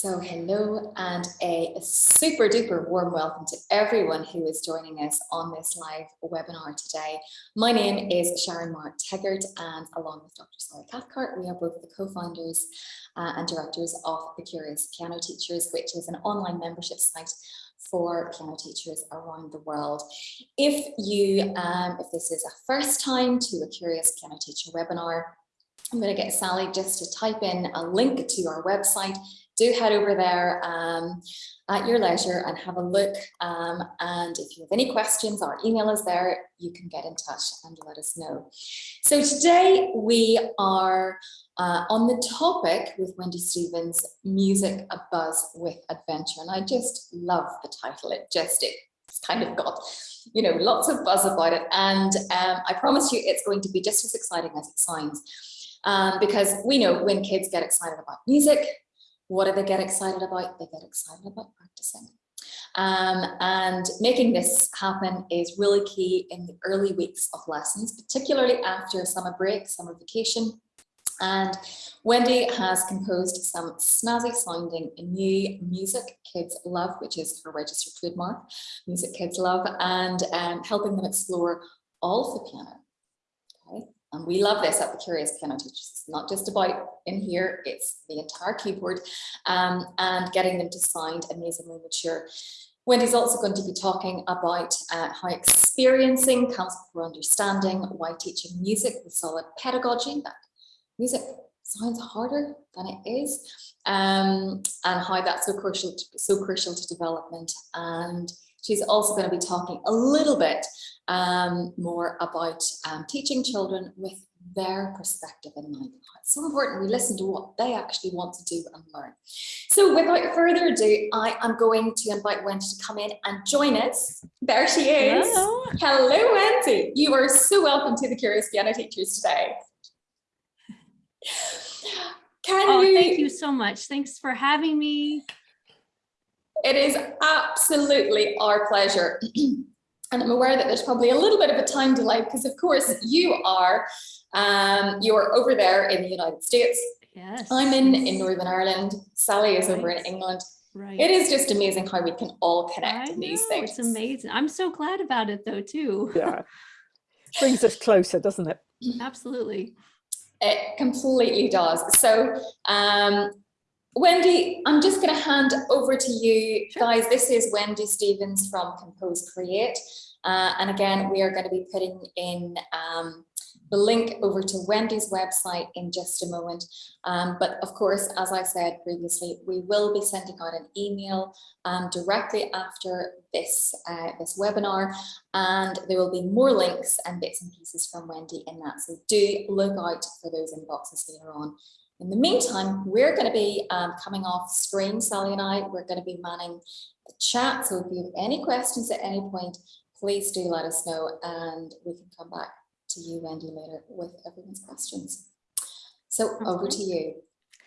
So hello and a super duper warm welcome to everyone who is joining us on this live webinar today. My name is Sharon Mark Teggart and along with Dr. Sally Cathcart, we are both the co-founders uh, and directors of The Curious Piano Teachers, which is an online membership site for piano teachers around the world. If you, um, if this is a first time to a Curious Piano Teacher webinar, I'm going to get Sally just to type in a link to our website do head over there um, at your leisure and have a look. Um, and if you have any questions, our email is there. You can get in touch and let us know. So today we are uh, on the topic with Wendy Stevens, Music a Buzz with Adventure. And I just love the title. It just, it's kind of got, you know, lots of buzz about it. And um, I promise you it's going to be just as exciting as it sounds. Um, because we know when kids get excited about music, what do they get excited about? They get excited about practicing. Um, and making this happen is really key in the early weeks of lessons, particularly after summer break, summer vacation. And Wendy has composed some snazzy sounding new music kids love, which is her registered trademark, music kids love, and um, helping them explore all of the piano and we love this at the Curious Piano Teachers. It's not just about in here, it's the entire keyboard um, and getting them to sound amazingly mature. Wendy's also going to be talking about uh, how experiencing comes before understanding, why teaching music with solid pedagogy, that music sounds harder than it is, um, and how that's so crucial, to, so crucial to development. And she's also going to be talking a little bit um, more about um, teaching children with their perspective in mind. It's so important we listen to what they actually want to do and learn. So without further ado, I am going to invite Wendy to come in and join us. There she is. Hello, Hello Wendy. You are so welcome to the Curious Piano Teachers today. Can oh, you... thank you so much. Thanks for having me. It is absolutely our pleasure. and I'm aware that there's probably a little bit of a time delay because of course you are um, you're over there in the United States. Yes. I'm in in Northern Ireland. Sally is right. over in England. Right. It is just amazing how we can all connect I in these know, things. It's amazing. I'm so glad about it though too. Yeah. Brings us closer, doesn't it? Absolutely. It completely does. So um, Wendy, I'm just going to hand over to you sure. guys. This is Wendy Stevens from Compose Create. Uh, and again, we are going to be putting in um, the link over to Wendy's website in just a moment. Um, but of course, as I said previously, we will be sending out an email um, directly after this, uh, this webinar, and there will be more links and bits and pieces from Wendy in that. So do look out for those inboxes later on. In the meantime, we're going to be um, coming off screen, Sally and I, we're going to be manning the chat. So if you have any questions at any point, please do let us know and we can come back to you, Wendy, later with everyone's questions. So over to you.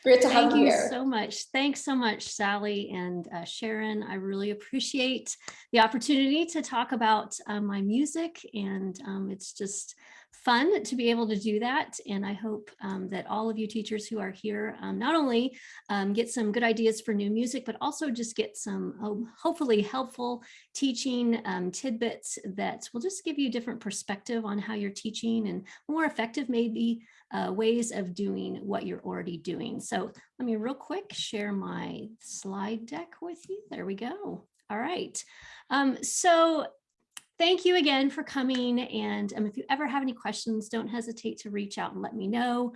Great to have Thank you here. so much. Thanks so much, Sally and uh, Sharon. I really appreciate the opportunity to talk about uh, my music and um, it's just fun to be able to do that. And I hope um, that all of you teachers who are here um, not only um, get some good ideas for new music, but also just get some oh, hopefully helpful teaching um, tidbits that will just give you a different perspective on how you're teaching and more effective maybe uh, ways of doing what you're already doing. So let me real quick share my slide deck with you. There we go. All right. Um, so thank you again for coming. And um, if you ever have any questions, don't hesitate to reach out and let me know.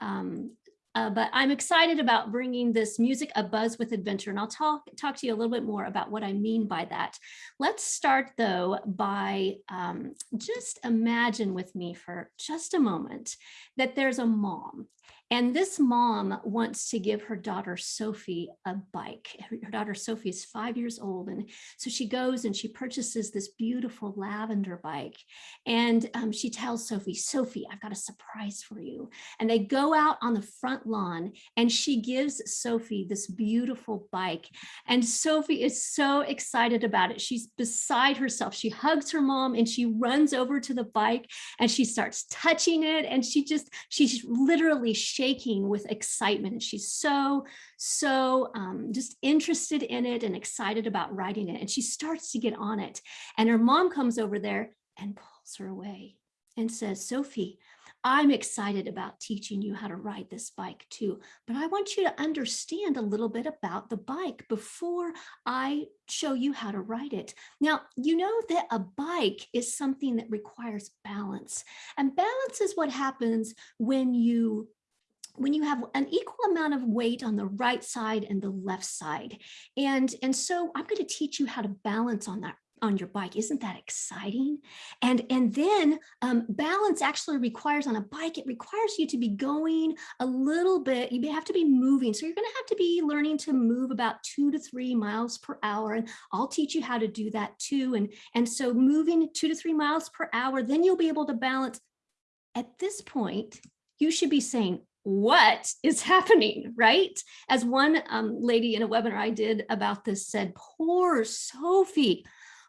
Um, uh, but I'm excited about bringing this music a buzz with adventure and I'll talk talk to you a little bit more about what I mean by that. Let's start though by um, just imagine with me for just a moment that there's a mom and this mom wants to give her daughter Sophie a bike. Her daughter Sophie is five years old. And so she goes and she purchases this beautiful lavender bike. And um, she tells Sophie, Sophie, I've got a surprise for you. And they go out on the front lawn and she gives Sophie this beautiful bike. And Sophie is so excited about it. She's beside herself. She hugs her mom and she runs over to the bike and she starts touching it. And she just, she's literally shaking with excitement. And she's so, so um, just interested in it and excited about writing it. And she starts to get on it. And her mom comes over there and pulls her away and says, Sophie, I'm excited about teaching you how to ride this bike too, but I want you to understand a little bit about the bike before I show you how to ride it. Now, you know that a bike is something that requires balance and balance is what happens when you when you have an equal amount of weight on the right side and the left side. And, and so I'm going to teach you how to balance on that on your bike. Isn't that exciting? And, and then um, balance actually requires on a bike, it requires you to be going a little bit, you have to be moving. So you're gonna have to be learning to move about two to three miles per hour. And I'll teach you how to do that too. And, and so moving two to three miles per hour, then you'll be able to balance. At this point, you should be saying, what is happening, right? As one um, lady in a webinar I did about this said, poor Sophie,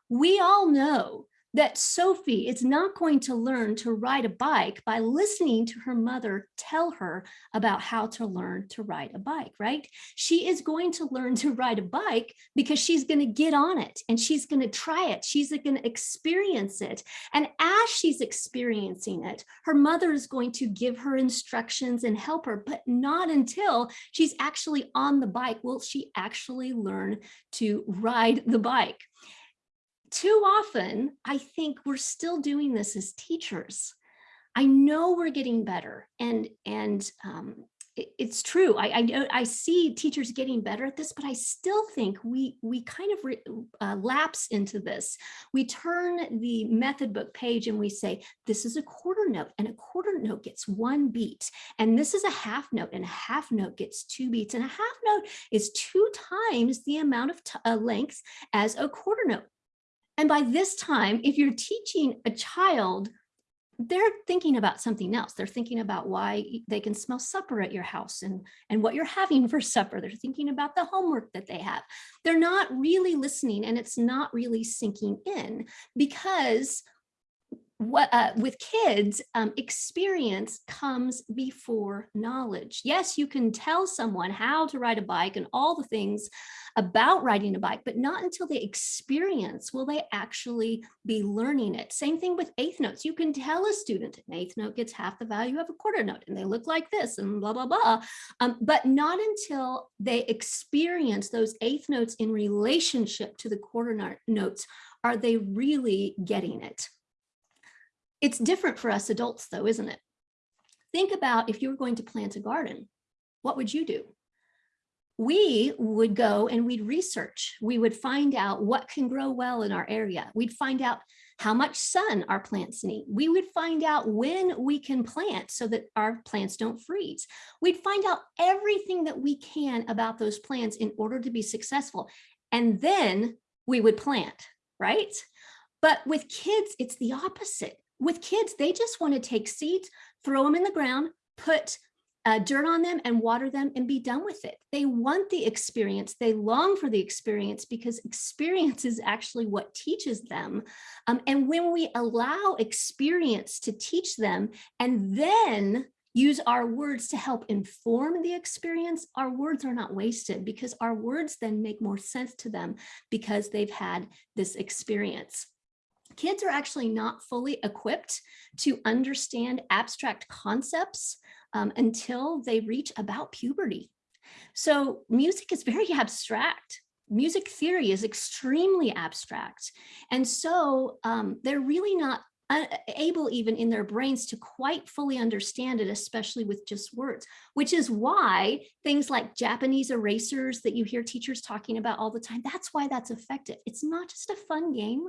we all know that Sophie is not going to learn to ride a bike by listening to her mother tell her about how to learn to ride a bike, right? She is going to learn to ride a bike because she's going to get on it and she's going to try it. She's going to experience it. And as she's experiencing it, her mother is going to give her instructions and help her, but not until she's actually on the bike will she actually learn to ride the bike too often, I think we're still doing this as teachers. I know we're getting better and, and um, it, it's true. I, I, I see teachers getting better at this, but I still think we, we kind of re, uh, lapse into this. We turn the method book page and we say, this is a quarter note and a quarter note gets one beat. And this is a half note and a half note gets two beats. And a half note is two times the amount of uh, length as a quarter note. And by this time, if you're teaching a child, they're thinking about something else. They're thinking about why they can smell supper at your house and, and what you're having for supper. They're thinking about the homework that they have. They're not really listening and it's not really sinking in because what uh, with kids, um, experience comes before knowledge. Yes, you can tell someone how to ride a bike and all the things about riding a bike, but not until they experience will they actually be learning it. Same thing with eighth notes. You can tell a student an eighth note gets half the value of a quarter note and they look like this and blah, blah, blah. Um, but not until they experience those eighth notes in relationship to the quarter notes are they really getting it. It's different for us adults though, isn't it? Think about if you were going to plant a garden, what would you do? we would go and we'd research. We would find out what can grow well in our area. We'd find out how much sun our plants need. We would find out when we can plant so that our plants don't freeze. We'd find out everything that we can about those plants in order to be successful. And then we would plant, right? But with kids, it's the opposite with kids, they just want to take seeds, throw them in the ground, put uh, dirt on them and water them and be done with it. They want the experience. They long for the experience because experience is actually what teaches them. Um, and when we allow experience to teach them and then use our words to help inform the experience, our words are not wasted because our words then make more sense to them because they've had this experience kids are actually not fully equipped to understand abstract concepts um, until they reach about puberty. So music is very abstract. Music theory is extremely abstract. And so um, they're really not able even in their brains to quite fully understand it, especially with just words, which is why things like Japanese erasers that you hear teachers talking about all the time, that's why that's effective. It's not just a fun game.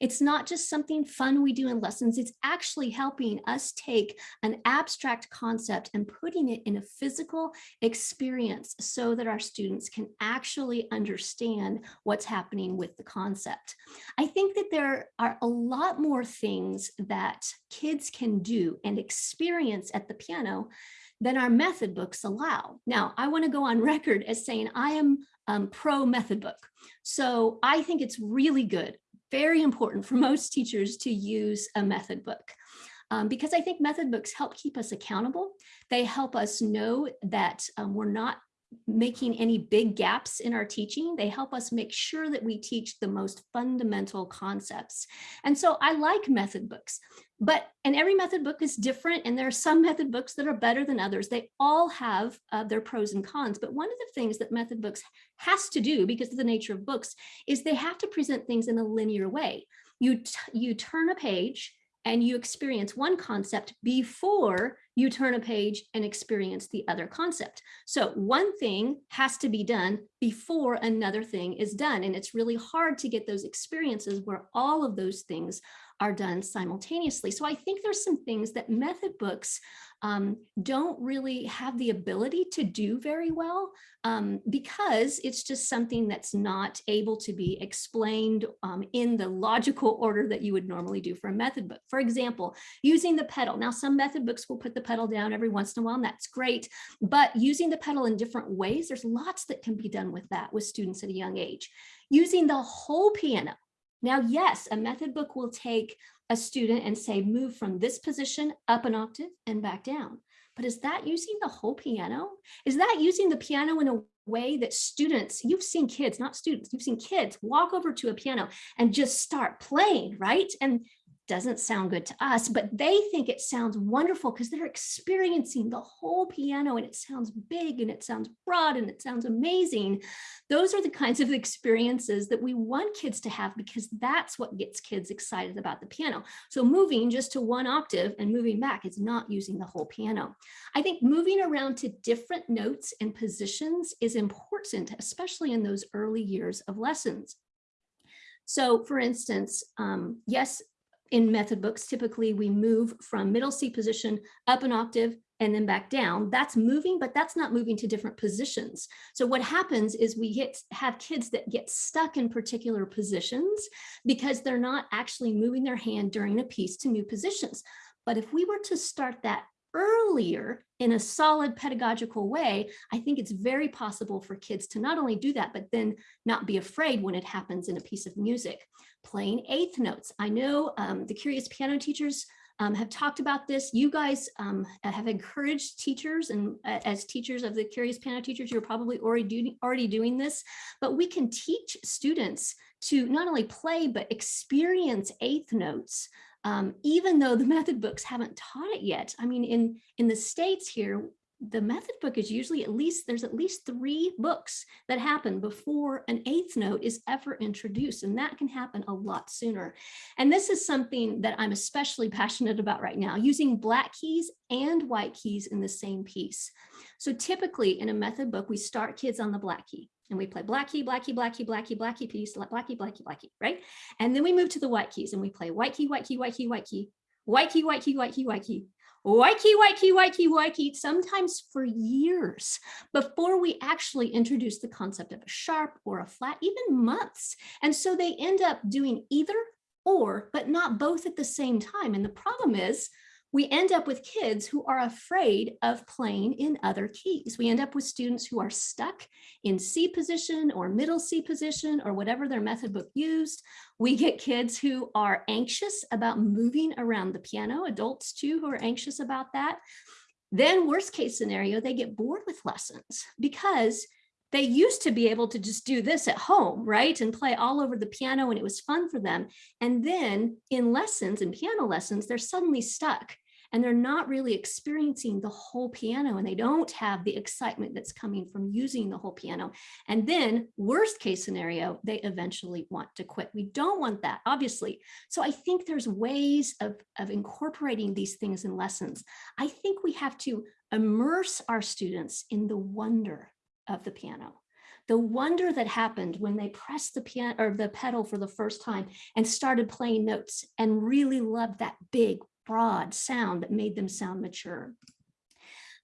It's not just something fun we do in lessons. It's actually helping us take an abstract concept and putting it in a physical experience so that our students can actually understand what's happening with the concept. I think that there are a lot more things that kids can do and experience at the piano than our method books allow. Now, I want to go on record as saying I am um, pro method book. So I think it's really good, very important for most teachers to use a method book. um, because I think method books help keep us accountable. They help us know that um, we're not making any big gaps in our teaching. They help us make sure that we teach the most fundamental concepts. And so I like method books, but and every method book is different and there are some method books that are better than others. They all have uh, their pros and cons, but one of the things that method books has to do because of the nature of books is they have to present things in a linear way. You, you turn a page and you experience one concept before you turn a page and experience the other concept. So one thing has to be done before another thing is done. And it's really hard to get those experiences where all of those things are done simultaneously. So I think there's some things that method books um, don't really have the ability to do very well um, because it's just something that's not able to be explained um, in the logical order that you would normally do for a method book. For example, using the pedal. Now, some method books will put the pedal down every once in a while, and that's great. But using the pedal in different ways, there's lots that can be done with that with students at a young age. Using the whole piano. Now, yes, a method book will take a student and say, move from this position up an octave and back down. But is that using the whole piano? Is that using the piano in a way that students, you've seen kids, not students, you've seen kids walk over to a piano and just start playing, right? And doesn't sound good to us, but they think it sounds wonderful because they're experiencing the whole piano and it sounds big and it sounds broad and it sounds amazing. Those are the kinds of experiences that we want kids to have because that's what gets kids excited about the piano. So moving just to one octave and moving back is not using the whole piano. I think moving around to different notes and positions is important, especially in those early years of lessons. So for instance, um, yes, in method books, typically we move from middle C position up an octave and then back down. That's moving, but that's not moving to different positions. So what happens is we get, have kids that get stuck in particular positions because they're not actually moving their hand during a piece to new positions. But if we were to start that earlier in a solid pedagogical way, I think it's very possible for kids to not only do that, but then not be afraid when it happens in a piece of music. Playing eighth notes. I know um, the Curious Piano teachers um, have talked about this. You guys um, have encouraged teachers and uh, as teachers of the Curious Piano teachers, you're probably already, do, already doing this, but we can teach students to not only play, but experience eighth notes um, even though the method books haven't taught it yet. I mean, in, in the States here, the method book is usually at least, there's at least three books that happen before an eighth note is ever introduced, and that can happen a lot sooner. And this is something that I'm especially passionate about right now, using black keys and white keys in the same piece. So typically in a method book, we start kids on the black key and we play black key, black key, black key, black key, black key piece, black key, black key, black key, right? And then we move to the white keys and we play white key, white key, white key, white key, white key, white key, white key, white key, white key, white key, white key, sometimes for years before we actually introduce the concept of a sharp or a flat, even months. And so they end up doing either or, but not both at the same time. And the problem is we end up with kids who are afraid of playing in other keys. We end up with students who are stuck in C position or middle C position or whatever their method book used. We get kids who are anxious about moving around the piano, adults too who are anxious about that. Then worst case scenario, they get bored with lessons because they used to be able to just do this at home, right? And play all over the piano and it was fun for them. And then in lessons, in piano lessons, they're suddenly stuck and they're not really experiencing the whole piano and they don't have the excitement that's coming from using the whole piano. And then worst case scenario, they eventually want to quit. We don't want that, obviously. So I think there's ways of, of incorporating these things in lessons. I think we have to immerse our students in the wonder of the piano the wonder that happened when they pressed the piano or the pedal for the first time and started playing notes and really loved that big broad sound that made them sound mature.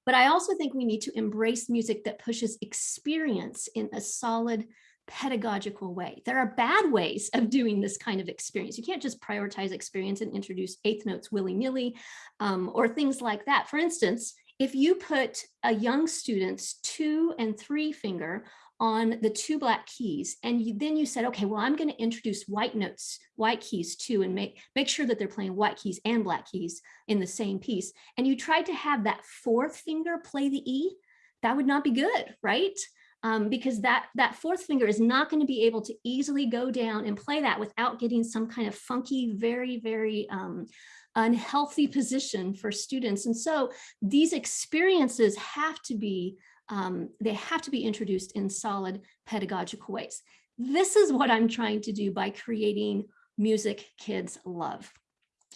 But I also think we need to embrace music that pushes experience in a solid pedagogical way. There are bad ways of doing this kind of experience. You can't just prioritize experience and introduce eighth notes willy-nilly um, or things like that. For instance, if you put a young student's two and three finger on the two black keys and you, then you said, okay, well, I'm going to introduce white notes, white keys too, and make, make sure that they're playing white keys and black keys in the same piece. And you tried to have that fourth finger play the E, that would not be good, right? Um, because that, that fourth finger is not going to be able to easily go down and play that without getting some kind of funky, very, very um, unhealthy position for students. And so these experiences have to be um, they have to be introduced in solid pedagogical ways. This is what I'm trying to do by creating music kids love.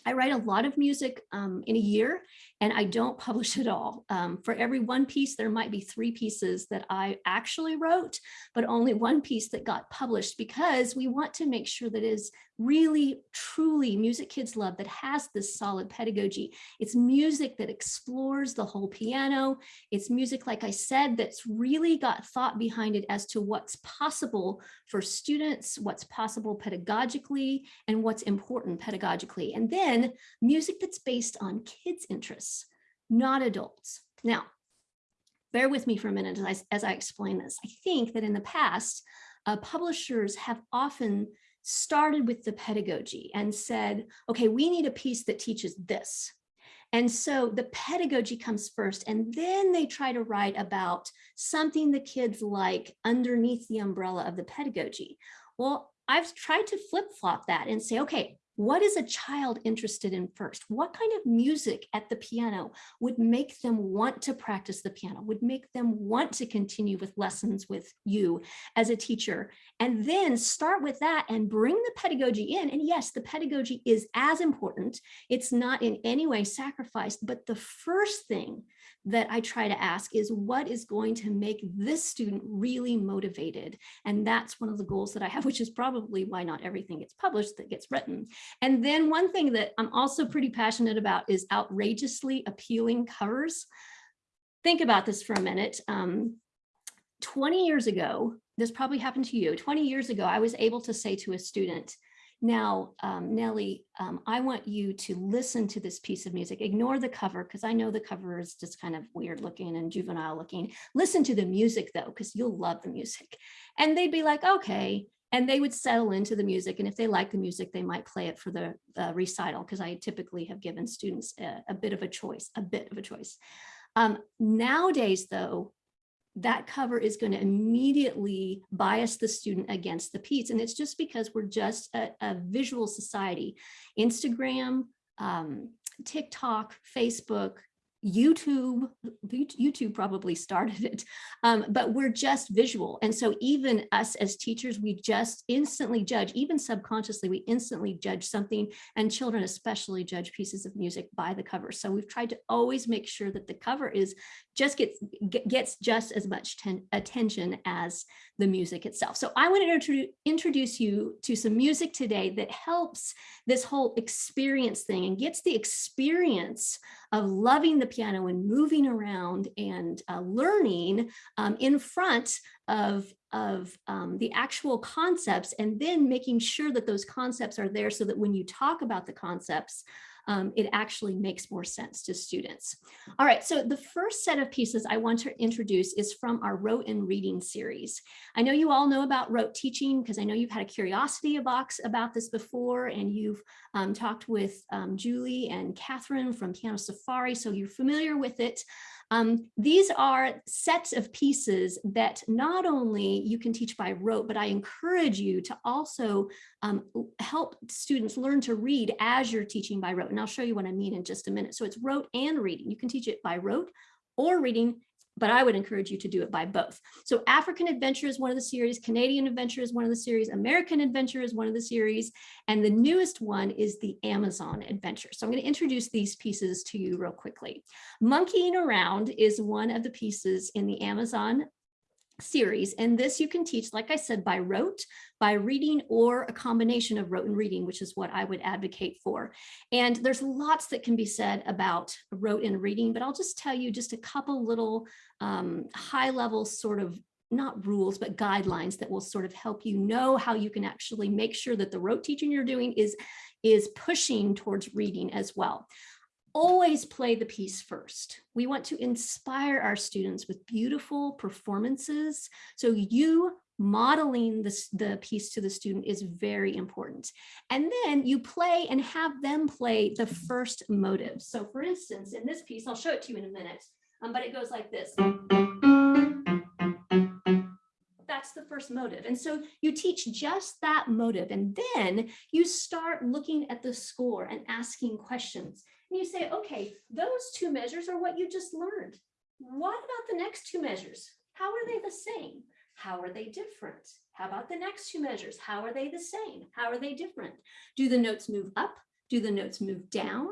I write a lot of music um, in a year and I don't publish it all. Um, for every one piece, there might be three pieces that I actually wrote, but only one piece that got published because we want to make sure that is really, truly music kids love that has this solid pedagogy. It's music that explores the whole piano. It's music, like I said, that's really got thought behind it as to what's possible for students, what's possible pedagogically, and what's important pedagogically. And then music that's based on kids' interests, not adults. Now, bear with me for a minute as I, as I explain this. I think that in the past, uh, publishers have often started with the pedagogy and said, okay, we need a piece that teaches this. And so the pedagogy comes first, and then they try to write about something the kids like underneath the umbrella of the pedagogy. Well, I've tried to flip flop that and say, okay, what is a child interested in first? What kind of music at the piano would make them want to practice the piano, would make them want to continue with lessons with you as a teacher? And then start with that and bring the pedagogy in. And yes, the pedagogy is as important. It's not in any way sacrificed, but the first thing that I try to ask is what is going to make this student really motivated? And that's one of the goals that I have, which is probably why not everything gets published that gets written. And then one thing that I'm also pretty passionate about is outrageously appealing covers. Think about this for a minute. Um, 20 years ago, this probably happened to you, 20 years ago, I was able to say to a student, now, um, Nellie, um, I want you to listen to this piece of music. Ignore the cover because I know the cover is just kind of weird looking and juvenile looking. Listen to the music though, because you'll love the music. And they'd be like, okay. And they would settle into the music. And if they like the music, they might play it for the uh, recital because I typically have given students a, a, bit of a choice, a bit of a choice. Um, nowadays, though, that cover is going to immediately bias the student against the piece. And it's just because we're just a, a visual society. Instagram, um, TikTok, Facebook, YouTube, YouTube probably started it, um, but we're just visual. And so even us as teachers, we just instantly judge, even subconsciously, we instantly judge something and children especially judge pieces of music by the cover. So we've tried to always make sure that the cover is just gets, gets just as much attention as the music itself. So I want to introduce you to some music today that helps this whole experience thing and gets the experience of loving the piano and moving around and uh, learning um, in front of, of um, the actual concepts and then making sure that those concepts are there so that when you talk about the concepts, um, it actually makes more sense to students. All right, so the first set of pieces I want to introduce is from our rote and reading series. I know you all know about rote teaching because I know you've had a curiosity box about this before and you've um, talked with um, Julie and Catherine from Piano Safari, so you're familiar with it. Um, these are sets of pieces that not only you can teach by rote, but I encourage you to also um, help students learn to read as you're teaching by rote. And I'll show you what I mean in just a minute. So it's rote and reading. You can teach it by rote or reading but I would encourage you to do it by both. So African Adventure is one of the series, Canadian Adventure is one of the series, American Adventure is one of the series, and the newest one is the Amazon Adventure. So I'm going to introduce these pieces to you real quickly. Monkeying Around is one of the pieces in the Amazon series. And this you can teach, like I said, by rote, by reading, or a combination of rote and reading, which is what I would advocate for. And there's lots that can be said about rote and reading, but I'll just tell you just a couple little um, high level sort of not rules, but guidelines that will sort of help you know how you can actually make sure that the rote teaching you're doing is, is pushing towards reading as well. Always play the piece first. We want to inspire our students with beautiful performances. So you modeling this, the piece to the student is very important. And then you play and have them play the first motive. So for instance, in this piece, I'll show it to you in a minute, um, but it goes like this. That's the first motive. And so you teach just that motive. And then you start looking at the score and asking questions. And you say, okay, those two measures are what you just learned. What about the next two measures? How are they the same? How are they different? How about the next two measures? How are they the same? How are they different? Do the notes move up? Do the notes move down?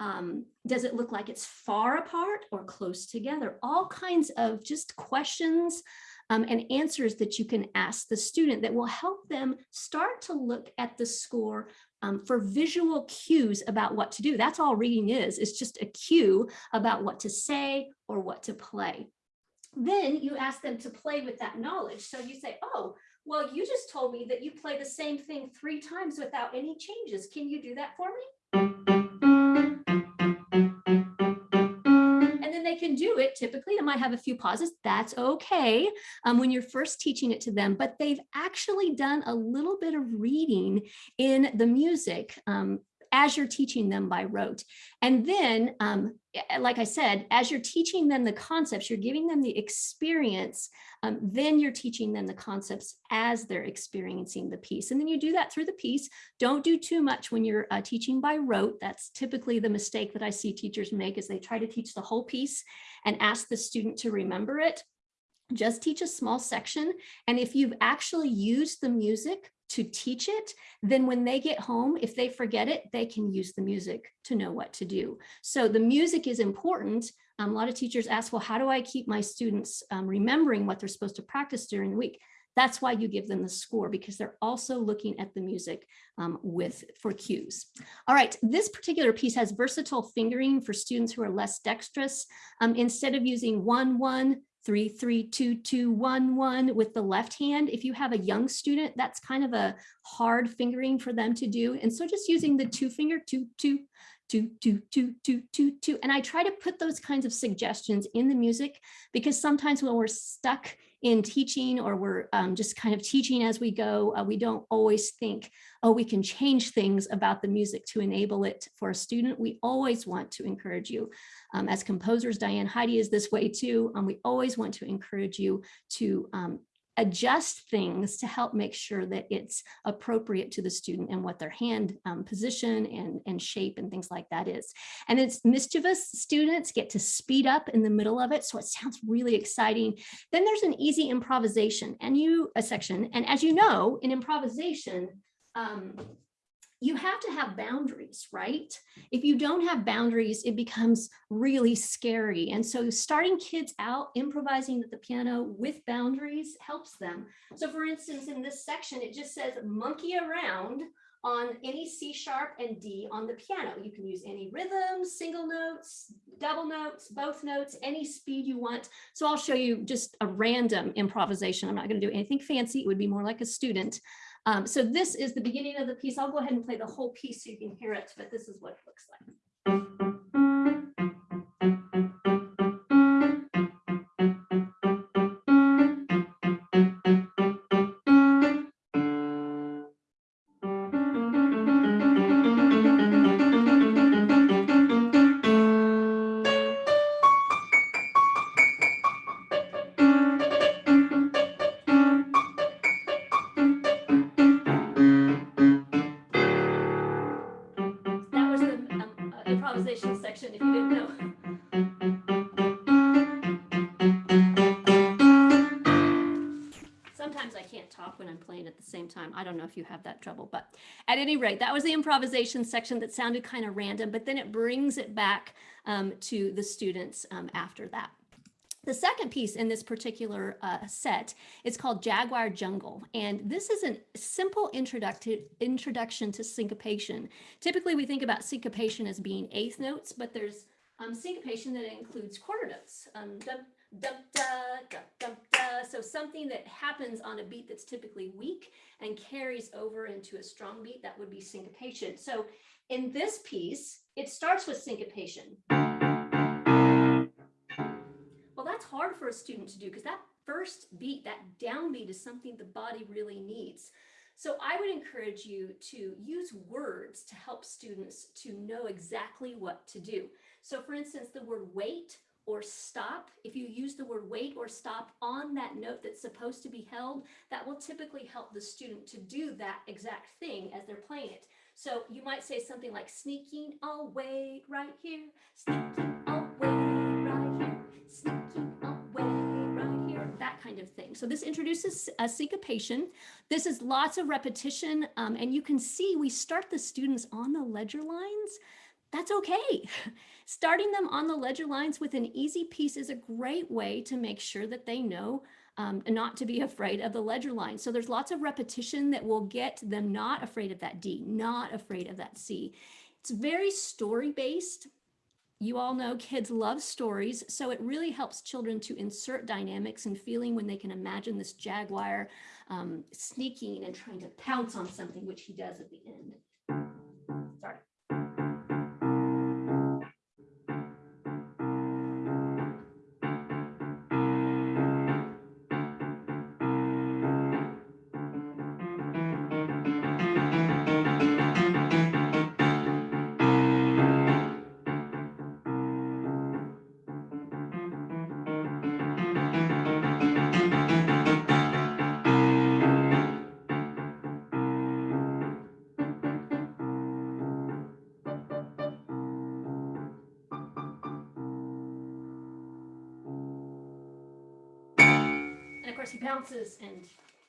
Um, does it look like it's far apart or close together? All kinds of just questions um, and answers that you can ask the student that will help them start to look at the score um, for visual cues about what to do. That's all reading is, it's just a cue about what to say or what to play. Then you ask them to play with that knowledge. So you say, oh, well, you just told me that you play the same thing three times without any changes. Can you do that for me? Can do it. Typically, they might have a few pauses. That's okay um, when you're first teaching it to them, but they've actually done a little bit of reading in the music um, as you're teaching them by rote. And then, um, like I said, as you're teaching them the concepts, you're giving them the experience, um, then you're teaching them the concepts as they're experiencing the piece. And then you do that through the piece. Don't do too much when you're uh, teaching by rote. That's typically the mistake that I see teachers make is they try to teach the whole piece and ask the student to remember it just teach a small section. And if you've actually used the music to teach it, then when they get home, if they forget it, they can use the music to know what to do. So the music is important. Um, a lot of teachers ask, well, how do I keep my students um, remembering what they're supposed to practice during the week? That's why you give them the score because they're also looking at the music um, with for cues. All right, this particular piece has versatile fingering for students who are less dexterous. Um, instead of using one, one, three, three, two, two, one, one with the left hand. If you have a young student, that's kind of a hard fingering for them to do. And so just using the two finger, two, two, two, two, two, two, two, two. And I try to put those kinds of suggestions in the music because sometimes when we're stuck in teaching or we're um, just kind of teaching as we go, uh, we don't always think, oh, we can change things about the music to enable it for a student. We always want to encourage you. Um, as composers, Diane Hidy is this way too. Um, we always want to encourage you to um, adjust things to help make sure that it's appropriate to the student and what their hand um, position and, and shape and things like that is. And it's mischievous students get to speed up in the middle of it. So it sounds really exciting. Then there's an easy improvisation and you a section. And as you know, in improvisation, um, you have to have boundaries, right? If you don't have boundaries, it becomes really scary. And so starting kids out improvising at the piano with boundaries helps them. So for instance, in this section, it just says monkey around on any C sharp and D on the piano. You can use any rhythms, single notes, double notes, both notes, any speed you want. So I'll show you just a random improvisation. I'm not going to do anything fancy. It would be more like a student. Um, so this is the beginning of the piece. I'll go ahead and play the whole piece so you can hear it, but this is what it looks like. Rate, that was the improvisation section that sounded kind of random, but then it brings it back um, to the students um, after that. The second piece in this particular uh, set is called Jaguar Jungle. And this is a simple introduction introduction to syncopation. Typically, we think about syncopation as being eighth notes, but there's um, syncopation that includes quarter notes. Um, dum, da, dum, da. So So something that happens on a beat that's typically weak and carries over into a strong beat, that would be syncopation. So in this piece, it starts with syncopation. Well, that's hard for a student to do because that first beat, that downbeat is something the body really needs. So I would encourage you to use words to help students to know exactly what to do. So for instance, the word wait or stop, if you use the word wait or stop on that note that's supposed to be held, that will typically help the student to do that exact thing as they're playing it. So you might say something like sneaking away right here, sneaking away right here, sneaking away right here, that kind of thing. So this introduces a syncopation. This is lots of repetition um, and you can see we start the students on the ledger lines. That's okay. Starting them on the ledger lines with an easy piece is a great way to make sure that they know um, not to be afraid of the ledger line. So there's lots of repetition that will get them not afraid of that D, not afraid of that C. It's very story based. You all know kids love stories, so it really helps children to insert dynamics and feeling when they can imagine this jaguar um, sneaking and trying to pounce on something, which he does at the end. Bounces and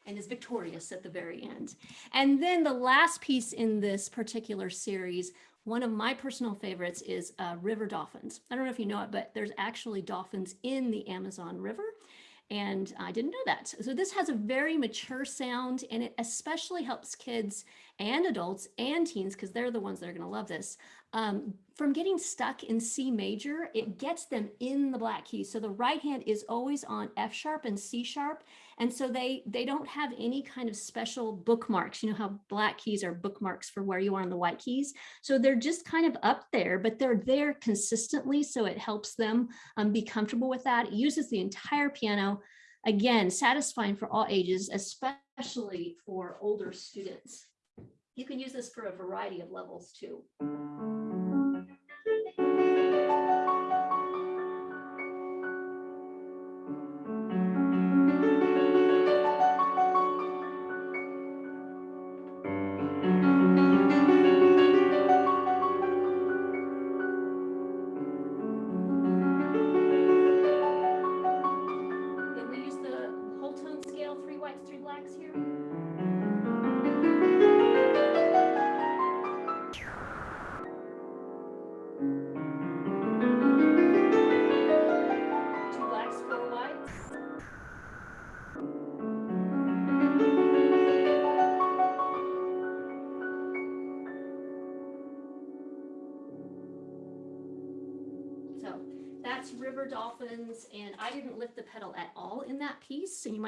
and is victorious at the very end. And then the last piece in this particular series, one of my personal favorites is uh, river dolphins. I don't know if you know it, but there's actually dolphins in the Amazon River. And I didn't know that. So this has a very mature sound and it especially helps kids and adults and teens, because they're the ones that are going to love this, um, from getting stuck in C major, it gets them in the black keys. So the right hand is always on F sharp and C sharp. And so they, they don't have any kind of special bookmarks. You know how black keys are bookmarks for where you are on the white keys. So they're just kind of up there, but they're there consistently. So it helps them um, be comfortable with that. It uses the entire piano. Again, satisfying for all ages, especially for older students. You can use this for a variety of levels too.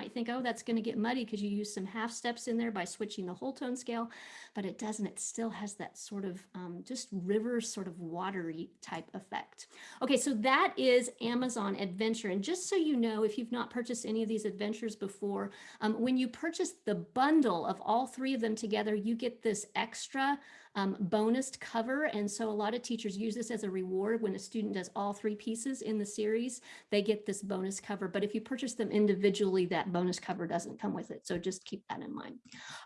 Might think, oh, that's going to get muddy because you use some half steps in there by switching the whole tone scale, but it doesn't. It still has that sort of um, just river sort of watery type effect. Okay, so that is Amazon Adventure. And just so you know, if you've not purchased any of these adventures before, um, when you purchase the bundle of all three of them together, you get this extra um, bonus cover. And so a lot of teachers use this as a reward when a student does all three pieces in the series, they get this bonus cover. But if you purchase them individually, that bonus cover doesn't come with it. So just keep that in mind.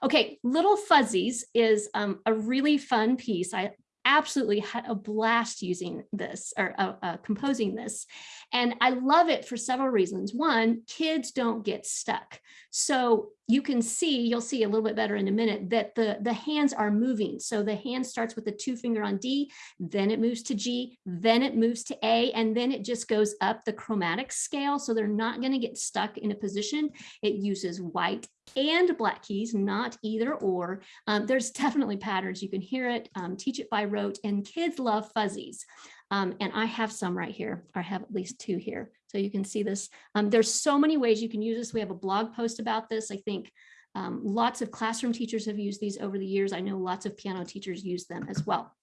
Okay, Little Fuzzies is um, a really fun piece. I absolutely had a blast using this or uh, uh, composing this. And I love it for several reasons. One, kids don't get stuck. So you can see, you'll see a little bit better in a minute, that the, the hands are moving. So the hand starts with the two finger on D, then it moves to G, then it moves to A, and then it just goes up the chromatic scale. So they're not gonna get stuck in a position. It uses white and black keys, not either or. Um, there's definitely patterns. You can hear it, um, teach it by rote, and kids love fuzzies. Um, and I have some right here. I have at least two here. So you can see this. Um, there's so many ways you can use this. We have a blog post about this. I think um, lots of classroom teachers have used these over the years. I know lots of piano teachers use them as well.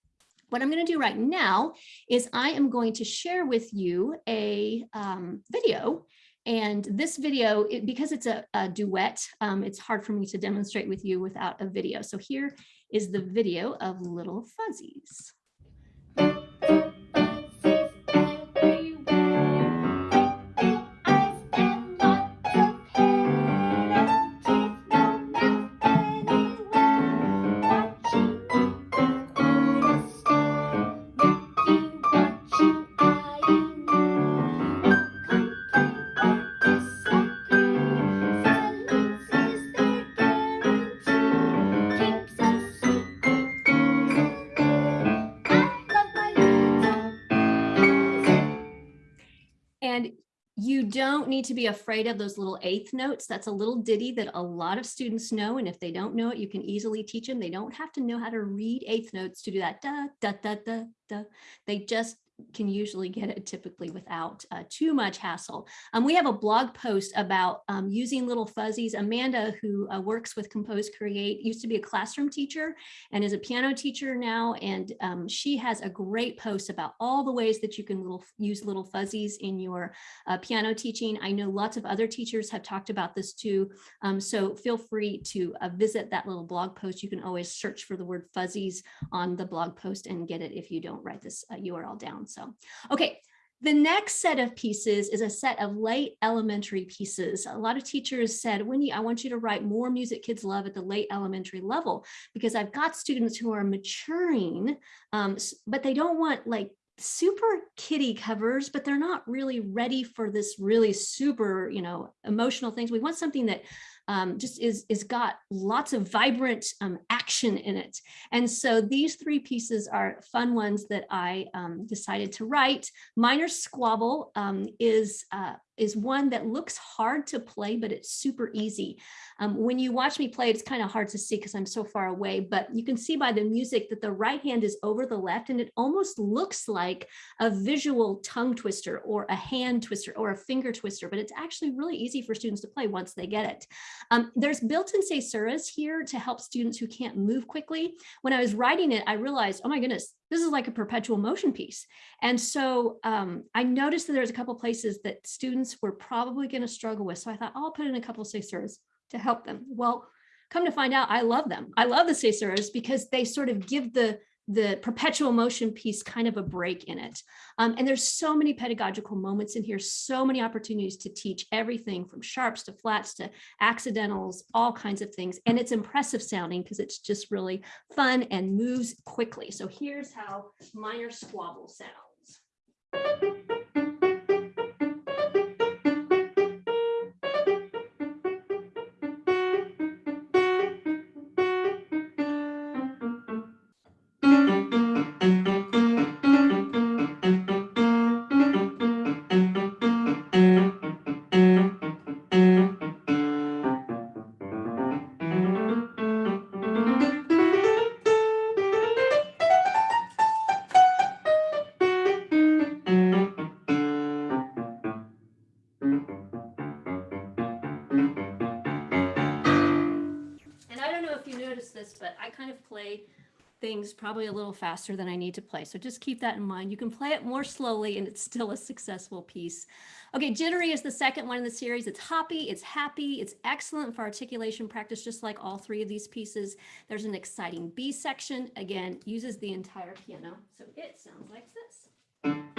What I'm going to do right now is I am going to share with you a um, video and this video, it, because it's a, a duet, um, it's hard for me to demonstrate with you without a video. So here is the video of Little Fuzzies. Need to be afraid of those little eighth notes. That's a little ditty that a lot of students know. And if they don't know it, you can easily teach them. They don't have to know how to read eighth notes to do that. Da, da, da, da, da. They just can usually get it typically without uh, too much hassle. Um, we have a blog post about um, using little fuzzies. Amanda, who uh, works with Compose Create, used to be a classroom teacher and is a piano teacher now. And um, she has a great post about all the ways that you can little, use little fuzzies in your uh, piano teaching. I know lots of other teachers have talked about this too. Um, so feel free to uh, visit that little blog post. You can always search for the word fuzzies on the blog post and get it if you don't write this URL uh, down. So, okay, the next set of pieces is a set of late elementary pieces. A lot of teachers said, Wendy, I want you to write more music kids love at the late elementary level because I've got students who are maturing, um, but they don't want like super kitty covers, but they're not really ready for this really super, you know, emotional things. We want something that um, just is, is got lots of vibrant um, action in it. And so these three pieces are fun ones that I um, decided to write. Minor Squabble um, is uh, is one that looks hard to play, but it's super easy. Um, when you watch me play, it's kind of hard to see because I'm so far away, but you can see by the music that the right hand is over the left and it almost looks like a visual tongue twister or a hand twister or a finger twister, but it's actually really easy for students to play once they get it. Um, there's built-in caesuras here to help students who can't move quickly. When I was writing it, I realized, oh my goodness, this is like a perpetual motion piece. And so um, I noticed that there's a couple places that students were probably going to struggle with. So I thought, I'll put in a couple of caesuras to help them. Well, come to find out, I love them. I love the caesuras because they sort of give the the perpetual motion piece kind of a break in it. Um, and there's so many pedagogical moments in here, so many opportunities to teach everything from sharps to flats to accidentals, all kinds of things. And it's impressive sounding because it's just really fun and moves quickly. So here's how minor squabble sounds. Things probably a little faster than I need to play. So just keep that in mind. You can play it more slowly and it's still a successful piece. Okay, jittery is the second one in the series. It's hoppy, it's happy, it's excellent for articulation practice, just like all three of these pieces. There's an exciting B section, again, uses the entire piano. So it sounds like this.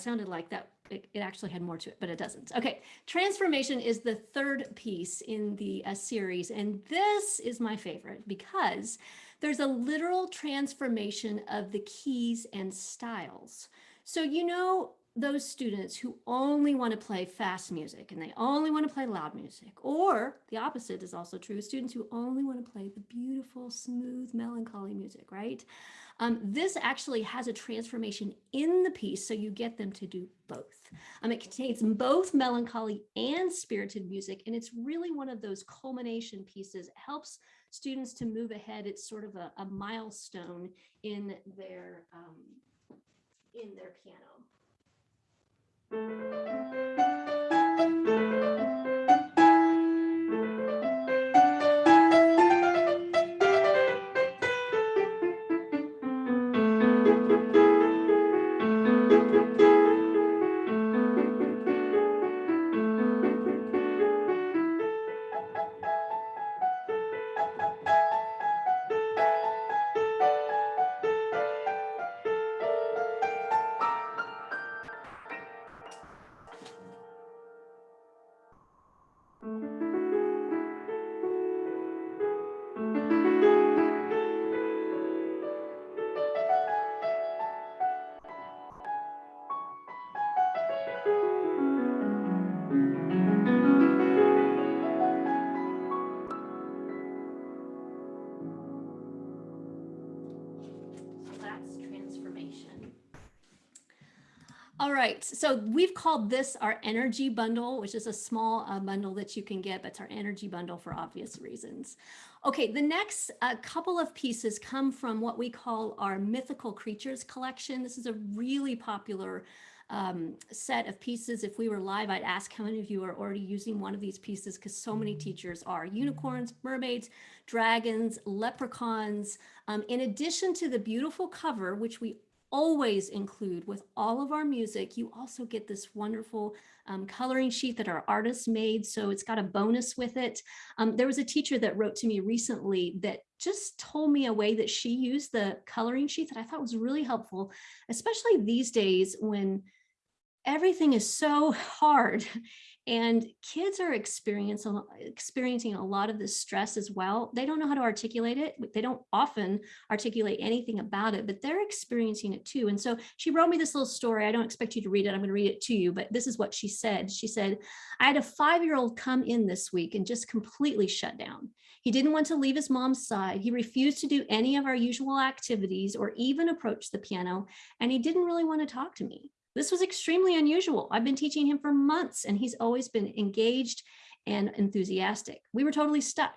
Sounded like that. It, it actually had more to it, but it doesn't. Okay, transformation is the third piece in the uh, series. And this is my favorite because there's a literal transformation of the keys and styles. So, you know, those students who only want to play fast music and they only want to play loud music, or the opposite is also true, students who only want to play the beautiful, smooth, melancholy music, right? Um, this actually has a transformation in the piece, so you get them to do both. Um, it contains both melancholy and spirited music, and it's really one of those culmination pieces. It helps students to move ahead. It's sort of a, a milestone in their um, in their piano. So we've called this our energy bundle, which is a small uh, bundle that you can get, but it's our energy bundle for obvious reasons. Okay, the next uh, couple of pieces come from what we call our mythical creatures collection. This is a really popular um, set of pieces. If we were live, I'd ask how many of you are already using one of these pieces because so many teachers are. Unicorns, mermaids, dragons, leprechauns. Um, in addition to the beautiful cover, which we always include with all of our music, you also get this wonderful um, coloring sheet that our artists made. So it's got a bonus with it. Um, there was a teacher that wrote to me recently that just told me a way that she used the coloring sheet that I thought was really helpful, especially these days when everything is so hard and kids are experiencing uh, experiencing a lot of this stress as well. They don't know how to articulate it. They don't often articulate anything about it, but they're experiencing it too. And so she wrote me this little story. I don't expect you to read it. I'm going to read it to you, but this is what she said. She said, I had a five-year-old come in this week and just completely shut down. He didn't want to leave his mom's side. He refused to do any of our usual activities or even approach the piano, and he didn't really want to talk to me. This was extremely unusual. I've been teaching him for months and he's always been engaged and enthusiastic. We were totally stuck.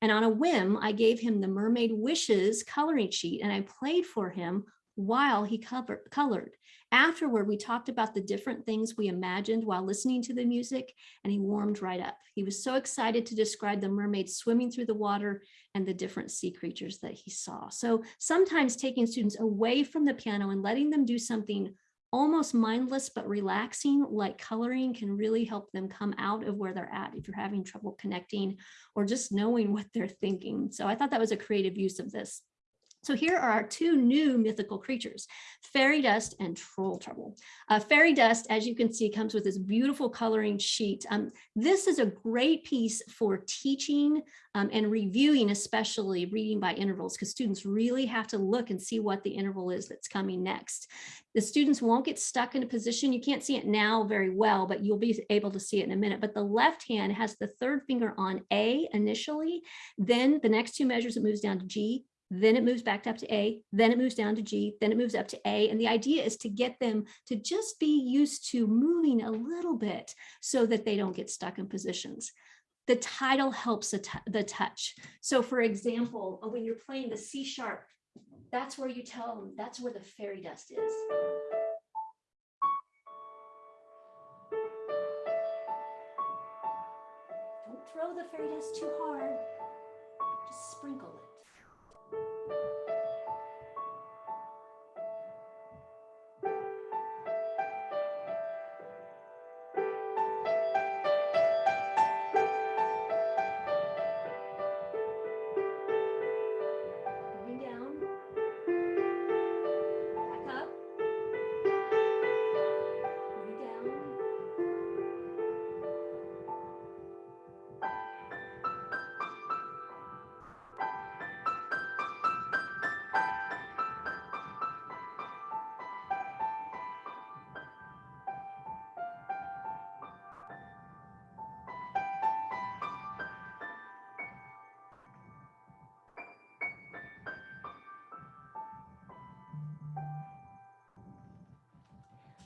And on a whim, I gave him the Mermaid Wishes coloring sheet and I played for him while he cover, colored. Afterward, we talked about the different things we imagined while listening to the music, and he warmed right up. He was so excited to describe the mermaid swimming through the water and the different sea creatures that he saw. So sometimes taking students away from the piano and letting them do something almost mindless but relaxing like coloring can really help them come out of where they're at if you're having trouble connecting or just knowing what they're thinking. So I thought that was a creative use of this. So here are our two new mythical creatures, fairy dust and troll trouble. Uh, fairy dust, as you can see, comes with this beautiful coloring sheet. Um, this is a great piece for teaching um, and reviewing, especially reading by intervals, because students really have to look and see what the interval is that's coming next. The students won't get stuck in a position. You can't see it now very well, but you'll be able to see it in a minute. But the left hand has the third finger on A initially, then the next two measures it moves down to G, then it moves back up to A, then it moves down to G, then it moves up to A. And the idea is to get them to just be used to moving a little bit so that they don't get stuck in positions. The title helps the touch. So for example, uh, when you're playing the C sharp, that's where you tell them, that's where the fairy dust is. Don't throw the fairy dust too hard, just sprinkle it. Moving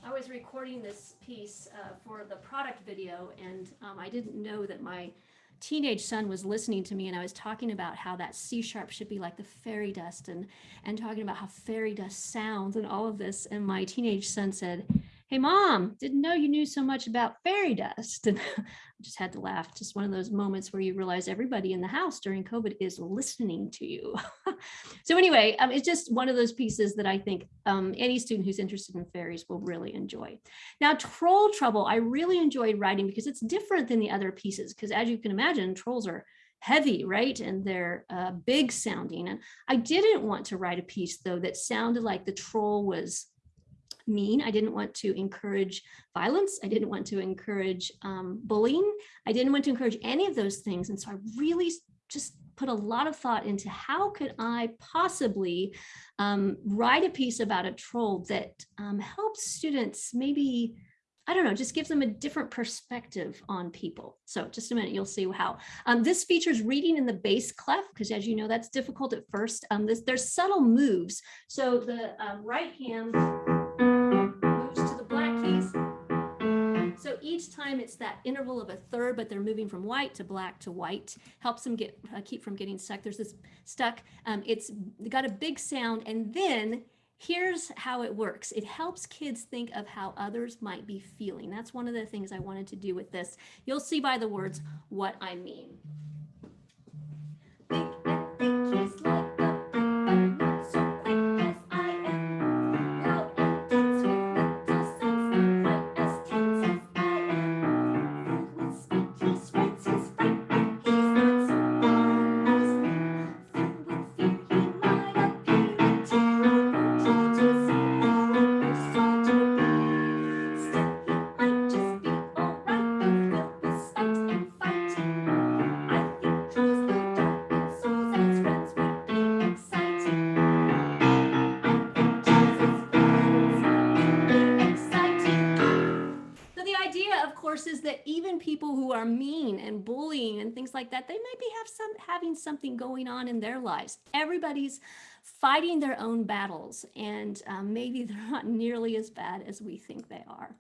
I was recording this piece uh, for the product video and um, I didn't know that my teenage son was listening to me and I was talking about how that C sharp should be like the fairy dust and and talking about how fairy dust sounds and all of this and my teenage son said hey mom didn't know you knew so much about fairy dust. And just had to laugh just one of those moments where you realize everybody in the house during covid is listening to you so anyway um, it's just one of those pieces that i think um, any student who's interested in fairies will really enjoy now troll trouble i really enjoyed writing because it's different than the other pieces because as you can imagine trolls are heavy, right? And they're uh, big sounding. And I didn't want to write a piece though that sounded like the troll was mean. I didn't want to encourage violence. I didn't want to encourage um, bullying. I didn't want to encourage any of those things. And so I really just put a lot of thought into how could I possibly um, write a piece about a troll that um, helps students maybe I don't know, just gives them a different perspective on people. So just a minute, you'll see how. Um, this features reading in the bass clef, because as you know, that's difficult at first. Um, this, there's subtle moves. So the um, right hand time it's that interval of a third, but they're moving from white to black to white, helps them get uh, keep from getting stuck. There's this stuck. Um, it's got a big sound. And then here's how it works. It helps kids think of how others might be feeling. That's one of the things I wanted to do with this. You'll see by the words what I mean. Like that, they maybe have some having something going on in their lives. Everybody's fighting their own battles and um, maybe they're not nearly as bad as we think they are.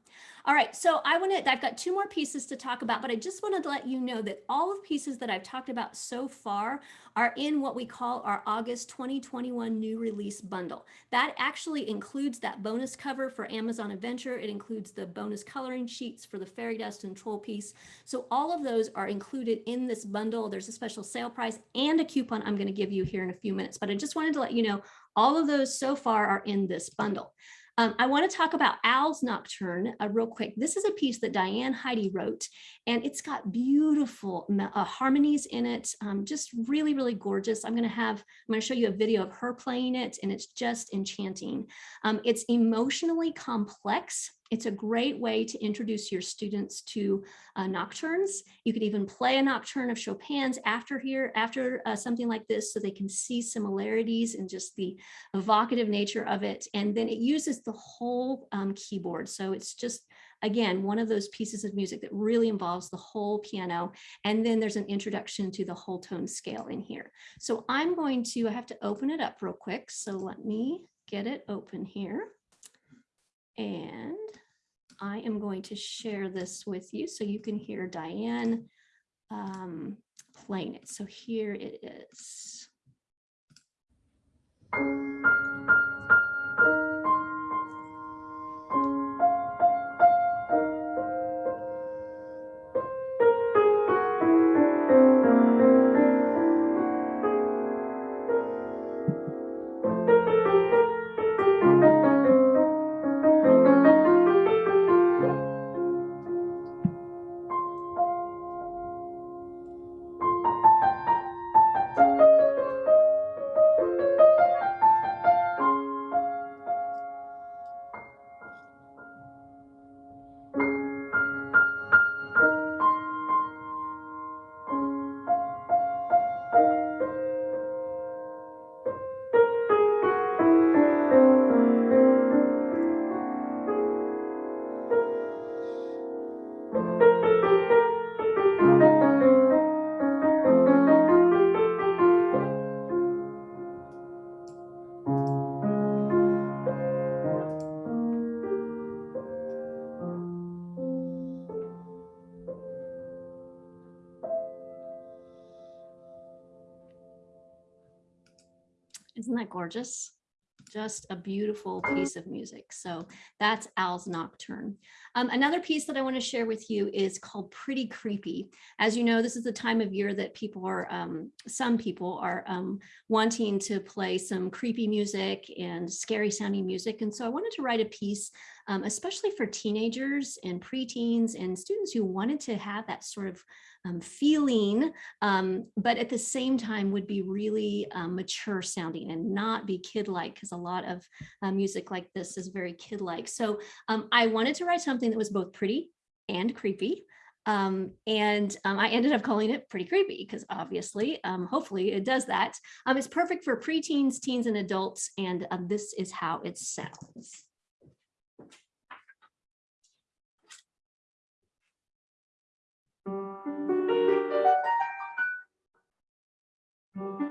All right, so I want to, I've got two more pieces to talk about, but I just wanted to let you know that all of pieces that I've talked about so far are in what we call our August 2021 new release bundle. That actually includes that bonus cover for Amazon Adventure. It includes the bonus coloring sheets for the fairy dust and troll piece. So all of those are included in this bundle. There's a special sale price and a coupon I'm going to give you here in a few minutes, but I just wanted to let you know all of those so far are in this bundle. Um, I want to talk about Owl's Nocturne uh, real quick. This is a piece that Diane Hidy wrote, and it's got beautiful uh, harmonies in it, um, just really, really gorgeous. I'm going to have, I'm going to show you a video of her playing it, and it's just enchanting. Um, it's emotionally complex. It's a great way to introduce your students to uh, nocturnes. You could even play a nocturne of Chopin's after here, after uh, something like this, so they can see similarities and just the evocative nature of it. And then it uses the whole um, keyboard. So it's just, again, one of those pieces of music that really involves the whole piano. And then there's an introduction to the whole tone scale in here. So I'm going to, I have to open it up real quick. So let me get it open here. And I am going to share this with you so you can hear Diane um, playing it. So here it is. That gorgeous? Just a beautiful piece of music. So that's Owl's Nocturne. Um, another piece that I want to share with you is called Pretty Creepy. As you know, this is the time of year that people are, um, some people are um, wanting to play some creepy music and scary sounding music. And so I wanted to write a piece, um, especially for teenagers and preteens and students who wanted to have that sort of um, feeling, um, but at the same time would be really um, mature sounding and not be kid-like because a lot of uh, music like this is very kid-like. So um, I wanted to write something that was both pretty and creepy. Um, and um, I ended up calling it pretty creepy because obviously, um, hopefully it does that. Um, it's perfect for preteens, teens, and adults. And um, this is how it sounds. So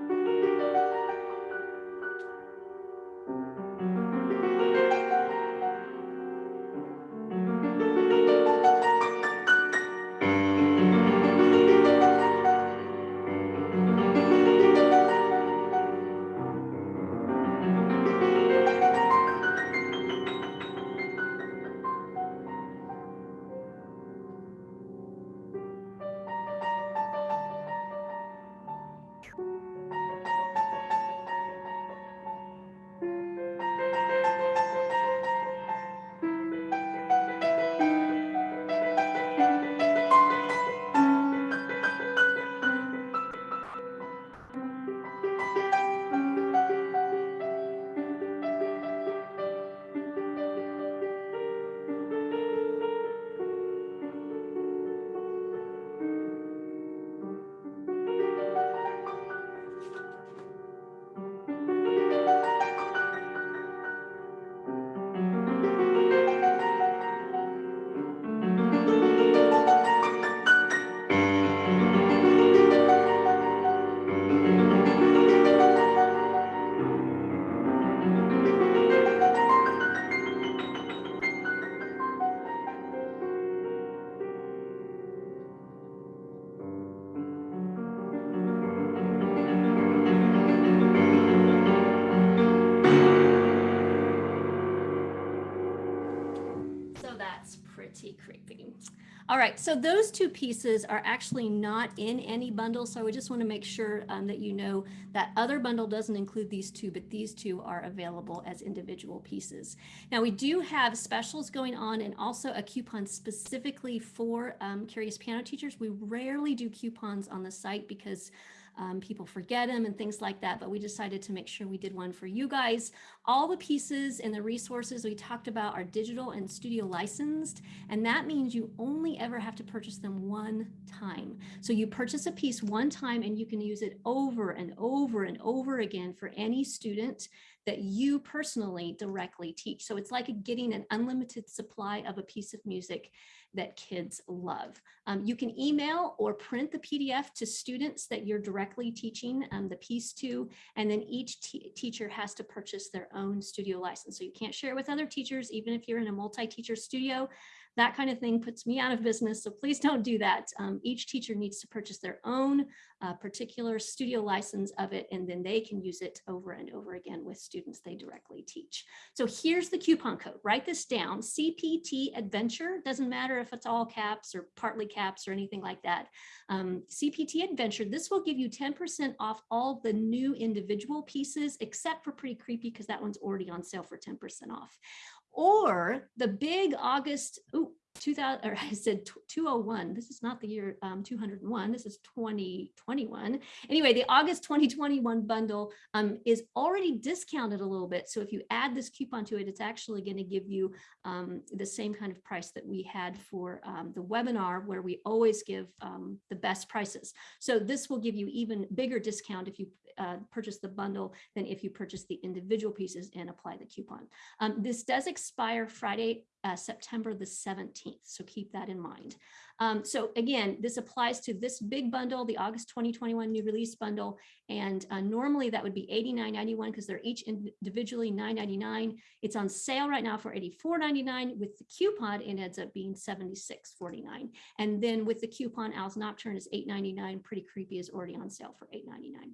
right, so those two pieces are actually not in any bundle. So I just want to make sure um, that you know that other bundle doesn't include these two, but these two are available as individual pieces. Now we do have specials going on and also a coupon specifically for um, curious piano teachers. We rarely do coupons on the site because um, people forget them and things like that, but we decided to make sure we did one for you guys. All the pieces and the resources we talked about are digital and studio licensed, and that means you only ever have to purchase them one time. So you purchase a piece one time and you can use it over and over and over again for any student that you personally directly teach. So it's like getting an unlimited supply of a piece of music that kids love. Um, you can email or print the PDF to students that you're directly teaching um, the piece to, and then each teacher has to purchase their own studio license. So you can't share it with other teachers, even if you're in a multi-teacher studio, that kind of thing puts me out of business. So please don't do that. Um, each teacher needs to purchase their own uh, particular studio license of it, and then they can use it over and over again with students they directly teach. So here's the coupon code. Write this down. CPT Adventure. Doesn't matter if it's all caps or partly caps or anything like that. Um, CPT Adventure. This will give you 10% off all the new individual pieces, except for Pretty Creepy, because that one's already on sale for 10% off or the big August, ooh, 2000, or I said 201, this is not the year um, 201, this is 2021. Anyway, the August 2021 bundle um, is already discounted a little bit. So if you add this coupon to it, it's actually gonna give you um, the same kind of price that we had for um, the webinar where we always give um, the best prices. So this will give you even bigger discount if you uh, purchase the bundle than if you purchase the individual pieces and apply the coupon. Um, this does expire Friday, uh, September the 17th. So keep that in mind. Um, so again, this applies to this big bundle, the August 2021 new release bundle. And uh, normally that would be $89.91 because they're each individually $9.99. It's on sale right now for $84.99. With the coupon, it ends up being $76.49. And then with the coupon, Owl's Nocturne is $8.99. Pretty Creepy is already on sale for $8.99.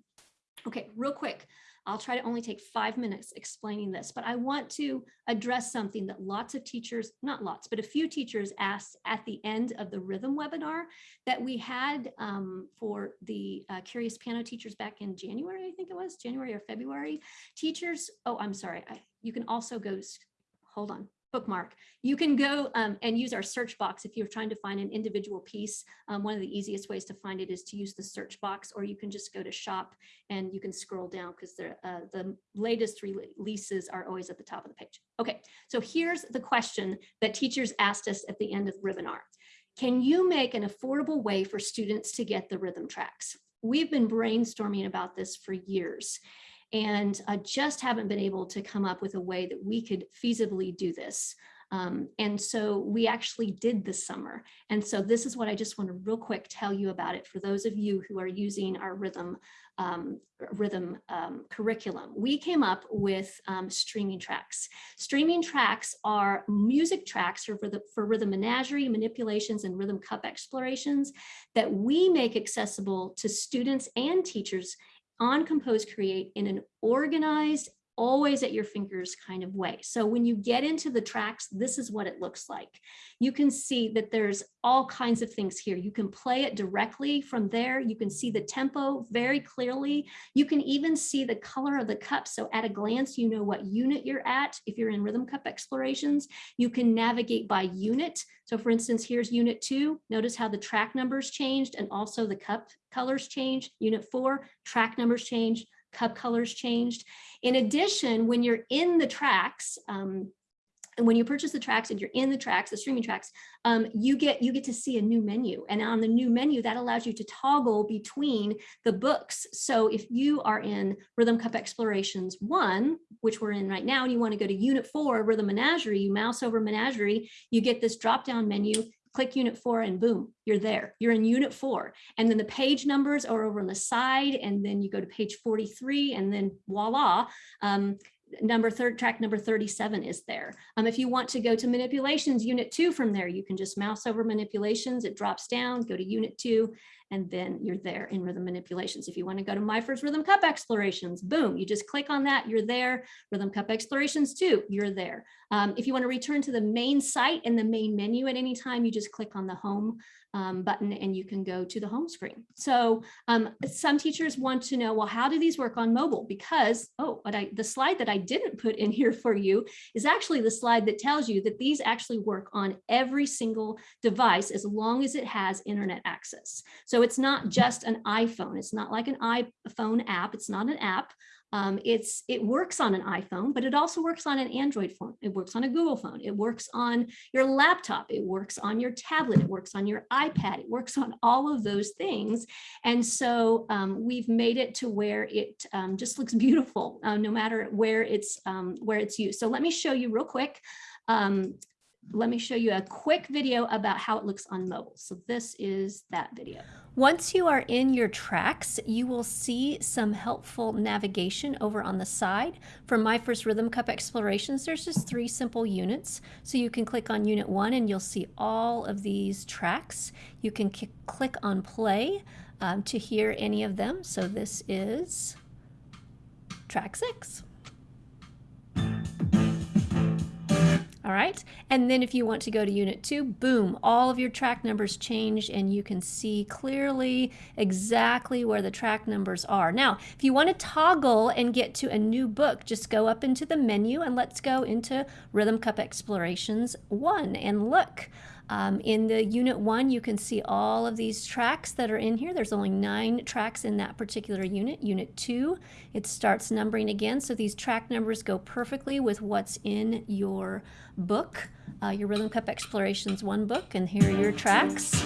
Okay, real quick. I'll try to only take five minutes explaining this, but I want to address something that lots of teachers, not lots, but a few teachers asked at the end of the rhythm webinar that we had um, for the uh, Curious Piano teachers back in January, I think it was, January or February. Teachers, oh, I'm sorry, I, you can also go, hold on, bookmark. You can go um, and use our search box if you're trying to find an individual piece. Um, one of the easiest ways to find it is to use the search box, or you can just go to shop and you can scroll down because uh, the latest releases are always at the top of the page. Okay, so here's the question that teachers asked us at the end of the webinar. Can you make an affordable way for students to get the rhythm tracks? We've been brainstorming about this for years and I just haven't been able to come up with a way that we could feasibly do this. Um, and so we actually did this summer. And so this is what I just want to real quick tell you about it for those of you who are using our rhythm um, rhythm um, curriculum. We came up with um, streaming tracks. Streaming tracks are music tracks for the, for rhythm menagerie, manipulations, and rhythm cup explorations that we make accessible to students and teachers on Compose Create in an organized, always at your fingers kind of way. So when you get into the tracks, this is what it looks like. You can see that there's all kinds of things here. You can play it directly from there. You can see the tempo very clearly. You can even see the color of the cup. So at a glance, you know what unit you're at. If you're in rhythm cup explorations, you can navigate by unit. So for instance, here's unit two. Notice how the track numbers changed and also the cup colors changed. Unit four, track numbers changed, cup colors changed. In addition, when you're in the tracks, um, and when you purchase the tracks and you're in the tracks, the streaming tracks, um, you get you get to see a new menu. And on the new menu, that allows you to toggle between the books. So if you are in Rhythm Cup Explorations 1, which we're in right now, and you want to go to Unit 4, Rhythm Menagerie, you mouse over Menagerie, you get this drop-down menu click unit four and boom, you're there. You're in unit four. And then the page numbers are over on the side and then you go to page 43 and then voila, um, number third track number 37 is there. Um, if you want to go to manipulations unit two from there, you can just mouse over manipulations, it drops down, go to unit two, and then you're there in rhythm manipulations. If you want to go to my first rhythm cup explorations, boom, you just click on that, you're there. Rhythm cup explorations two, you're there. Um, if you want to return to the main site and the main menu at any time, you just click on the home um, button and you can go to the home screen. So um, some teachers want to know, well, how do these work on mobile? Because, oh, but I, the slide that I didn't put in here for you is actually the slide that tells you that these actually work on every single device as long as it has internet access. So it's not just an iPhone. It's not like an iPhone app. It's not an app. Um, it's it works on an iPhone, but it also works on an Android phone. It works on a Google phone. It works on your laptop. It works on your tablet. It works on your iPad. It works on all of those things. And so um, we've made it to where it um, just looks beautiful, uh, no matter where it's um, where it's used. So let me show you real quick. Let me show you a quick video about how it looks on mobile. So this is that video. Once you are in your tracks, you will see some helpful navigation over on the side. For my first Rhythm Cup explorations, there's just three simple units. So you can click on unit one and you'll see all of these tracks. You can click on play um, to hear any of them. So this is track six. All right. And then if you want to go to unit two, boom, all of your track numbers change and you can see clearly exactly where the track numbers are. Now, if you want to toggle and get to a new book, just go up into the menu and let's go into Rhythm Cup Explorations 1 and look. Um, in the unit one, you can see all of these tracks that are in here. There's only nine tracks in that particular unit. Unit two, it starts numbering again. So these track numbers go perfectly with what's in your book, uh, your Rhythm Cup Explorations one book. And here are your tracks.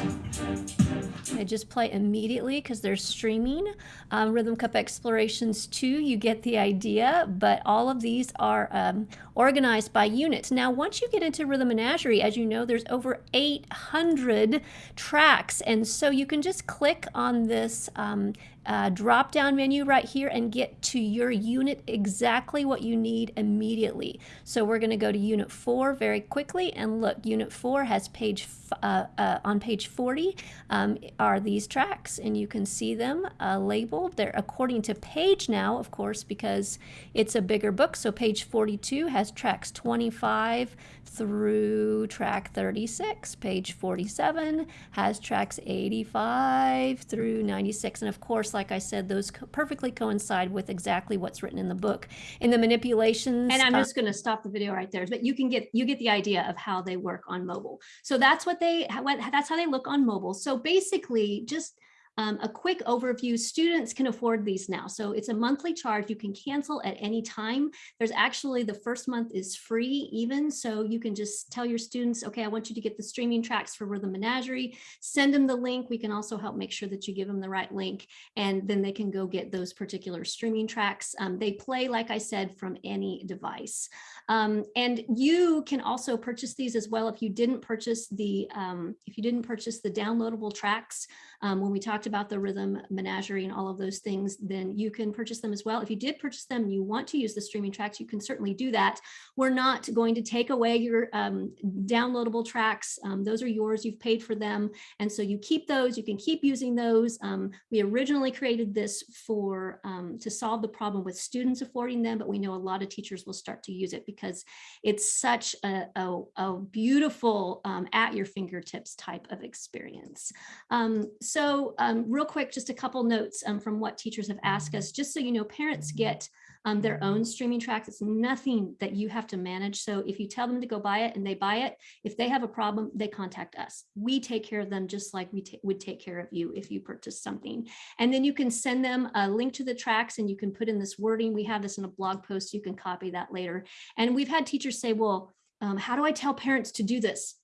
I just play immediately because they're streaming. Um, Rhythm Cup Explorations 2, you get the idea, but all of these are um, organized by units. Now, once you get into Rhythm Menagerie, as you know, there's over 800 tracks, and so you can just click on this um, uh, drop down menu right here and get to your unit exactly what you need immediately. So we're going to go to unit four very quickly and look, unit four has page, uh, uh, on page 40 um, are these tracks and you can see them uh, labeled. They're according to page now, of course, because it's a bigger book. So page 42 has tracks 25 through track 36. Page 47 has tracks 85 through 96. And of course, like I said, those co- perfectly coincide with exactly what's written in the book. In the manipulations, And I'm just going to stop the video right there, but you can get you get the idea of how they work on mobile. So that's what they that's how they look on mobile. So basically, just um, a quick overview. Students can afford these now. So it's a monthly charge. You can cancel at any time. There's actually the first month is free even. So you can just tell your students, okay, I want you to get the streaming tracks for Rhythm Menagerie. Send them the link. We can also help make sure that you give them the right link and then they can go get those particular streaming tracks. Um, they play, like I said, from any device. Um, and you can also purchase these as well if you didn't purchase the um, if you didn't purchase the downloadable tracks um, when we talked about the rhythm menagerie and all of those things, then you can purchase them as well. If you did purchase them and you want to use the streaming tracks, you can certainly do that. We're not going to take away your um, downloadable tracks. Um, those are yours. You've paid for them. And so you keep those. You can keep using those. Um, we originally created this for um, to solve the problem with students affording them, but we know a lot of teachers will start to use it because it's such a, a, a beautiful um, at your fingertips type of experience. Um, so um, real quick, just a couple notes um, from what teachers have asked us, just so you know, parents get um, their own streaming tracks. It's nothing that you have to manage. So if you tell them to go buy it and they buy it, if they have a problem, they contact us. We take care of them just like we would take care of you if you purchased something. And then you can send them a link to the tracks and you can put in this wording. We have this in a blog post. You can copy that later. And we've had teachers say, well, um, how do I tell parents to do this?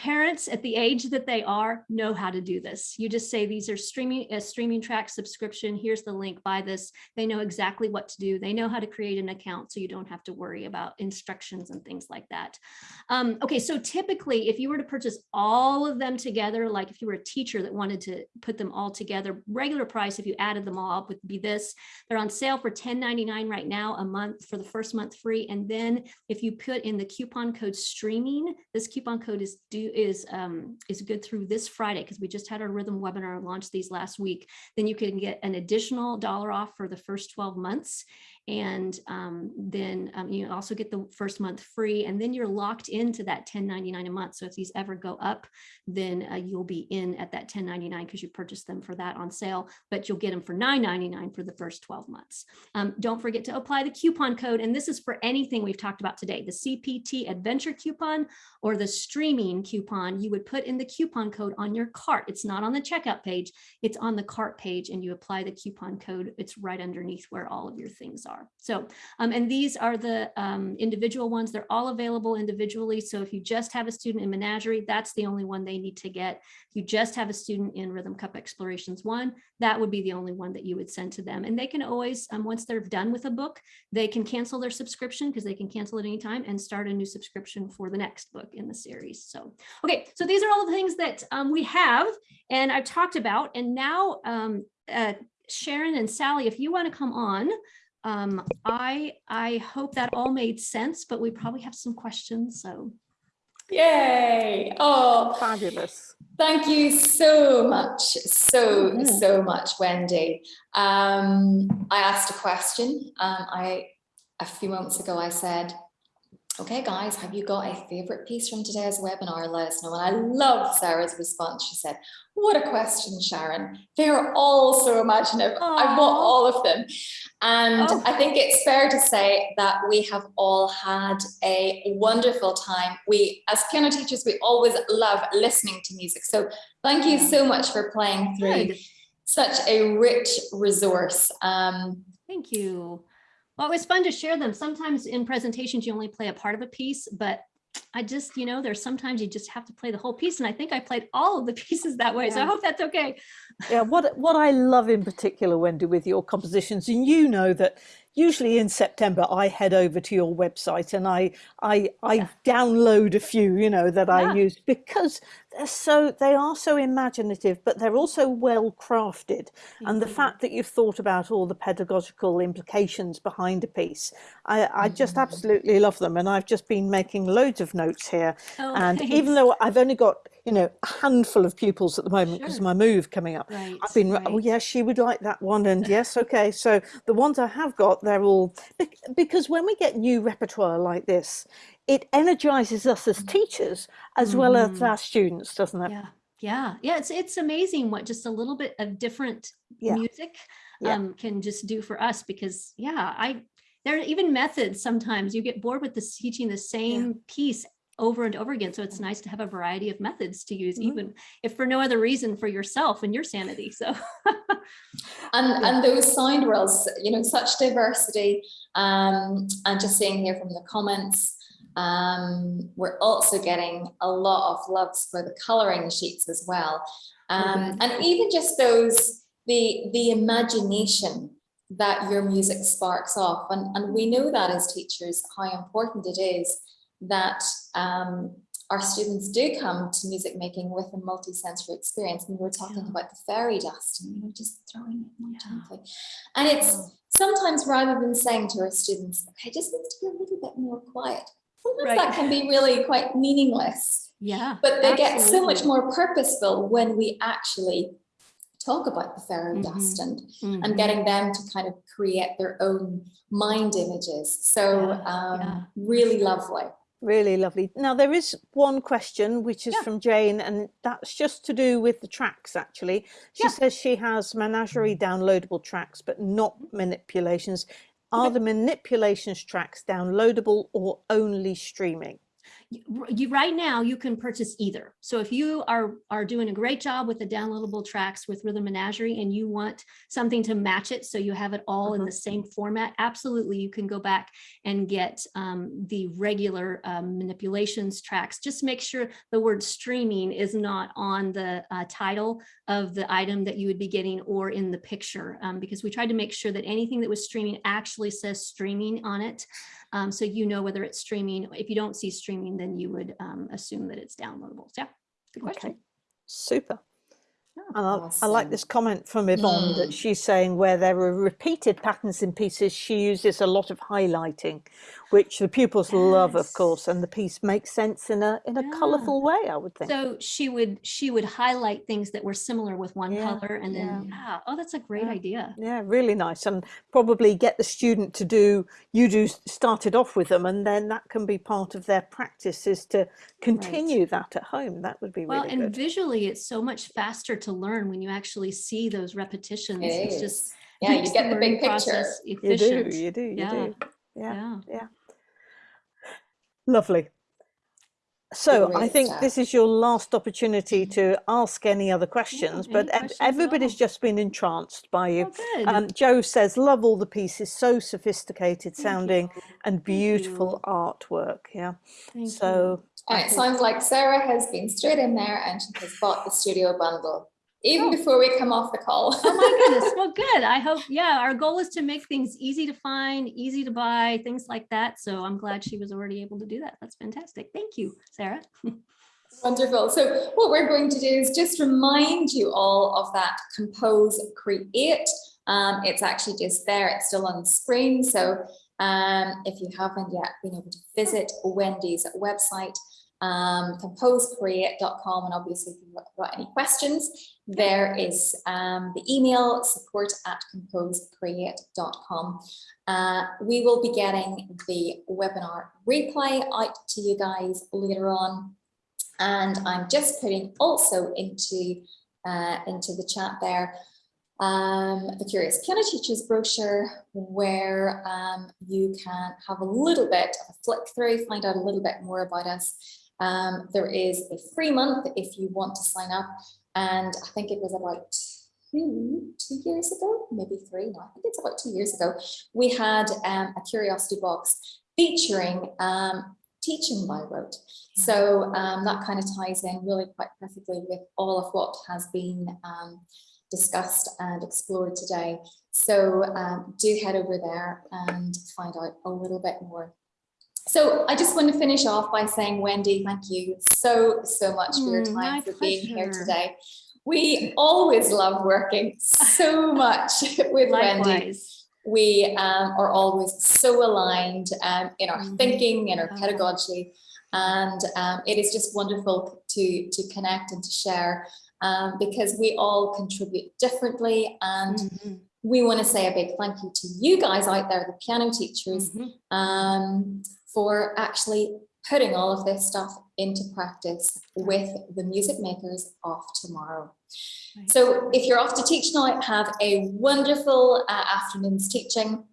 Parents at the age that they are know how to do this. You just say these are streaming a streaming track subscription. Here's the link. Buy this. They know exactly what to do. They know how to create an account, so you don't have to worry about instructions and things like that. Um, okay, so typically, if you were to purchase all of them together, like if you were a teacher that wanted to put them all together, regular price if you added them all up would be this. They're on sale for $10.99 right now a month for the first month free, and then if you put in the coupon code streaming, this coupon code is due is um, is good through this Friday because we just had our rhythm webinar and launched these last week. Then you can get an additional dollar off for the first 12 months. And um, then um, you also get the first month free, and then you're locked into that 10.99 a month. So if these ever go up, then uh, you'll be in at that 10.99 because you purchased them for that on sale, but you'll get them for 9.99 for the first 12 months. Um, don't forget to apply the coupon code, and this is for anything we've talked about today, the CPT Adventure coupon or the streaming coupon. You would put in the coupon code on your cart. It's not on the checkout page, it's on the cart page, and you apply the coupon code. It's right underneath where all of your things are. So, um, and these are the um, individual ones. They're all available individually. So if you just have a student in Menagerie, that's the only one they need to get. If you just have a student in Rhythm Cup Explorations one, that would be the only one that you would send to them. And they can always, um, once they're done with a book, they can cancel their subscription because they can cancel at any time and start a new subscription for the next book in the series. So, okay, so these are all the things that um, we have and I've talked about. And now, um, uh, Sharon and Sally, if you want to come on, um, I I hope that all made sense, but we probably have some questions. So Yay! Oh, Fabulous. thank you so much, so Mhm. so much, Wendy. Um, I asked a question. Um, I a few moments ago I said, "Okay, guys, have you got a favorite piece from today's webinar? Let us know." And I love Sarah's response. She said, "What a question, Sharon! They are all so imaginative. I want Aw. all of them." And Oh. I think it's fair to say that we have all had a wonderful time. We, as piano teachers, we always love listening to music. So thank you so much for playing through good. such a rich resource. Um, Thank you. Well, it was fun to share them. Sometimes in presentations, you only play a part of a piece, but I just, you know, there's sometimes you just have to play the whole piece. And I think I played all of the pieces that way. So I hope that's okay. Yeah, what what I love in particular, Wendy, with your compositions, and you know that usually in September I head over to your website and I I I download a few, you know, that I Yeah. use because they're so they are so imaginative, but they're also well crafted. And the fact that you've thought about all the pedagogical implications behind a piece, I, I just Mhm. absolutely love them. And I've just been making loads of notes here. Oh, and even though I've only got, you know, a handful of pupils at the moment because Sure. of my move coming up, Right, I've been, oh yes, she would like that one. And yes, okay. So the ones I have got, they're all, because when we get new repertoire like this, it energizes us as teachers as well as Mhm. our students, doesn't it? Yeah, yeah, yeah. It's it's amazing what just a little bit of different Yeah. music Yeah. um, can just do for us. Because yeah, I there are even methods. Sometimes you get bored with this teaching the same piece over and over again. So it's nice to have a variety of methods to use, Mhm. even if for no other reason for yourself and your sanity. So And, Yeah. and those sound worlds, you know, such diversity. Um, and just seeing here from the comments, um, we're also getting a lot of loves for the coloring sheets as well. Um, good. and even just those, the, the imagination that your music sparks off. And, and we know that as teachers, how important it is that um, our students do come to music making with a multi-sensory experience. And we were talking Yeah. about the fairy dust and, you know, just throwing it more Yeah. And it's sometimes rather than saying to our students, okay, just needs to be a little bit more quiet. Sometimes Right. that can be really quite meaningless, yeah, but they get so much more purposeful when we actually talk about the fairy Mhm. dust and Mhm. and getting them to kind of create their own mind images. So Yeah, um, yeah. really lovely. Really lovely. Now, there is one question which is Yeah. from Jane, and that's just to do with the tracks actually. She Yeah. says she has Menagerie downloadable tracks, but not manipulations. Are the manipulations tracks downloadable or only streaming? you, right now you can purchase either so if you are are doing a great job with the downloadable tracks with rhythm menagerie and you want something to match it so you have it all in Mhm. the same format absolutely you can go back and get um, the regular um, manipulations tracks just make sure the word streaming is not on the uh, title of the item that you would be getting or in the picture um, because we tried to make sure that anything that was streaming actually says streaming on it um, so you know whether it's streaming. If you don't see streaming, then you would um, assume that it's downloadable. So, yeah, good question. Okay, super. Yeah. And I, I like this comment from Yvonne Mm. that she's saying where there are repeated patterns in pieces, she uses a lot of highlighting, which the pupils love, of course, and the piece makes sense in a in a Yeah. colourful way, I would think. So she would she would highlight things that were similar with one Yeah, color, and then yeah. oh, that's a great Yeah. idea. Yeah, really nice. And probably get the student to do, you do started off with them, and then that can be part of their practice is to continue that at home. That would be really Well, really and good. visually, it's so much faster to learn when you actually see those repetitions. It it's is. just yeah, you get the big picture. process You Efficient. do, you do, you Yeah. do. Yeah, yeah. Lovely. So I think stuff. this is your last opportunity to ask any other questions, any but questions everybody's just been entranced by you. Oh. Um, Joe says, love all the pieces, so sophisticated Thank sounding you. and beautiful artwork. Yeah. Thank you. so And it sounds like Sarah has been straight in there and she has bought the studio bundle, even Oh. before we come off the call. Oh my goodness. Well, good. I hope, yeah, our goal is to make things easy to find, easy to buy, things like that. So I'm glad she was already able to do that. That's fantastic. Thank you, Sarah. Wonderful. So what we're going to do is just remind you all of that compose create. Um, it's actually just there. It's still on the screen. So um, if you haven't yet been able to visit Wendy's website, um, composecreate.com, and obviously if you've got any questions, there is um, the email support at composecreate.com. Uh, we will be getting the webinar replay out to you guys later on. And I'm just putting also into, uh, into the chat there um, the Curious Piano Teachers brochure where um, you can have a little bit of a flick through, find out a little bit more about us. Um, there is a free month if you want to sign up. And I think it was about two, two years ago, maybe three, no, I think it's about two years ago, we had um, a curiosity box featuring um, teaching by rote. So um, that kind of ties in really quite perfectly with all of what has been um, discussed and explored today. So um, do head over there and find out a little bit more. So I just want to finish off by saying, Wendy, thank you so, so much for your Mm, time, for being here today. We always love working so much with Wendy Likewise. we um, are always so aligned um, in our Mhm. thinking, in our pedagogy, and um, it is just wonderful to to connect and to share um, because we all contribute differently, and Mhm, we want to say a big thank you to you guys out there, the piano teachers, mhm. For actually putting all of this stuff into practice with the music makers of tomorrow. Right. So if you're off to teach now, have a wonderful uh, afternoon's teaching.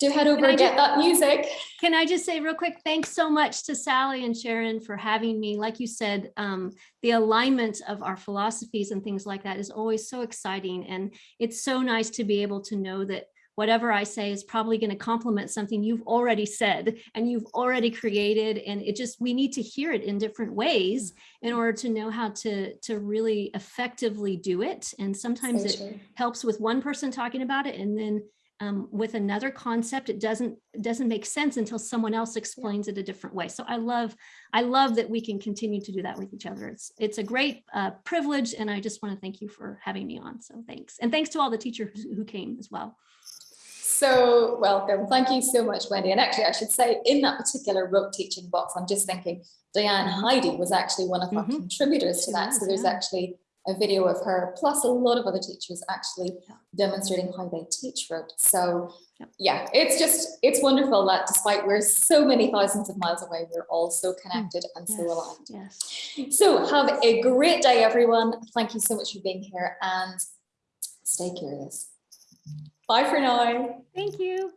Do head over and get that music. Can I just say real quick, thanks so much to Sally and Sharon for having me. Like you said, um, the alignment of our philosophies and things like that is always so exciting. And it's so nice to be able to know that whatever I say is probably going to complement something you've already said and you've already created. And it just, we need to hear it in different ways in order to know how to, to really effectively do it. And sometimes So it helps with one person talking about it and then um, with another concept, it doesn't doesn't make sense until someone else explains it a different way. So I love I love that we can continue to do that with each other. It's it's a great uh, privilege, and I just want to thank you for having me on. So thanks, and thanks to all the teachers who came as well. So welcome. Thank you so much, Wendy. And actually, I should say in that particular rote teaching box, I'm just thinking Diane Hidy was actually one of our Mhm. contributors to that. So there's actually a video of her, plus a lot of other teachers actually demonstrating how they teach rote. So yeah, it's just, it's wonderful that despite we're so many thousands of miles away, we're all so connected and so Yes, aligned. yes. So have a great day, everyone. Thank you so much for being here and stay curious. Bye for now. Thank you.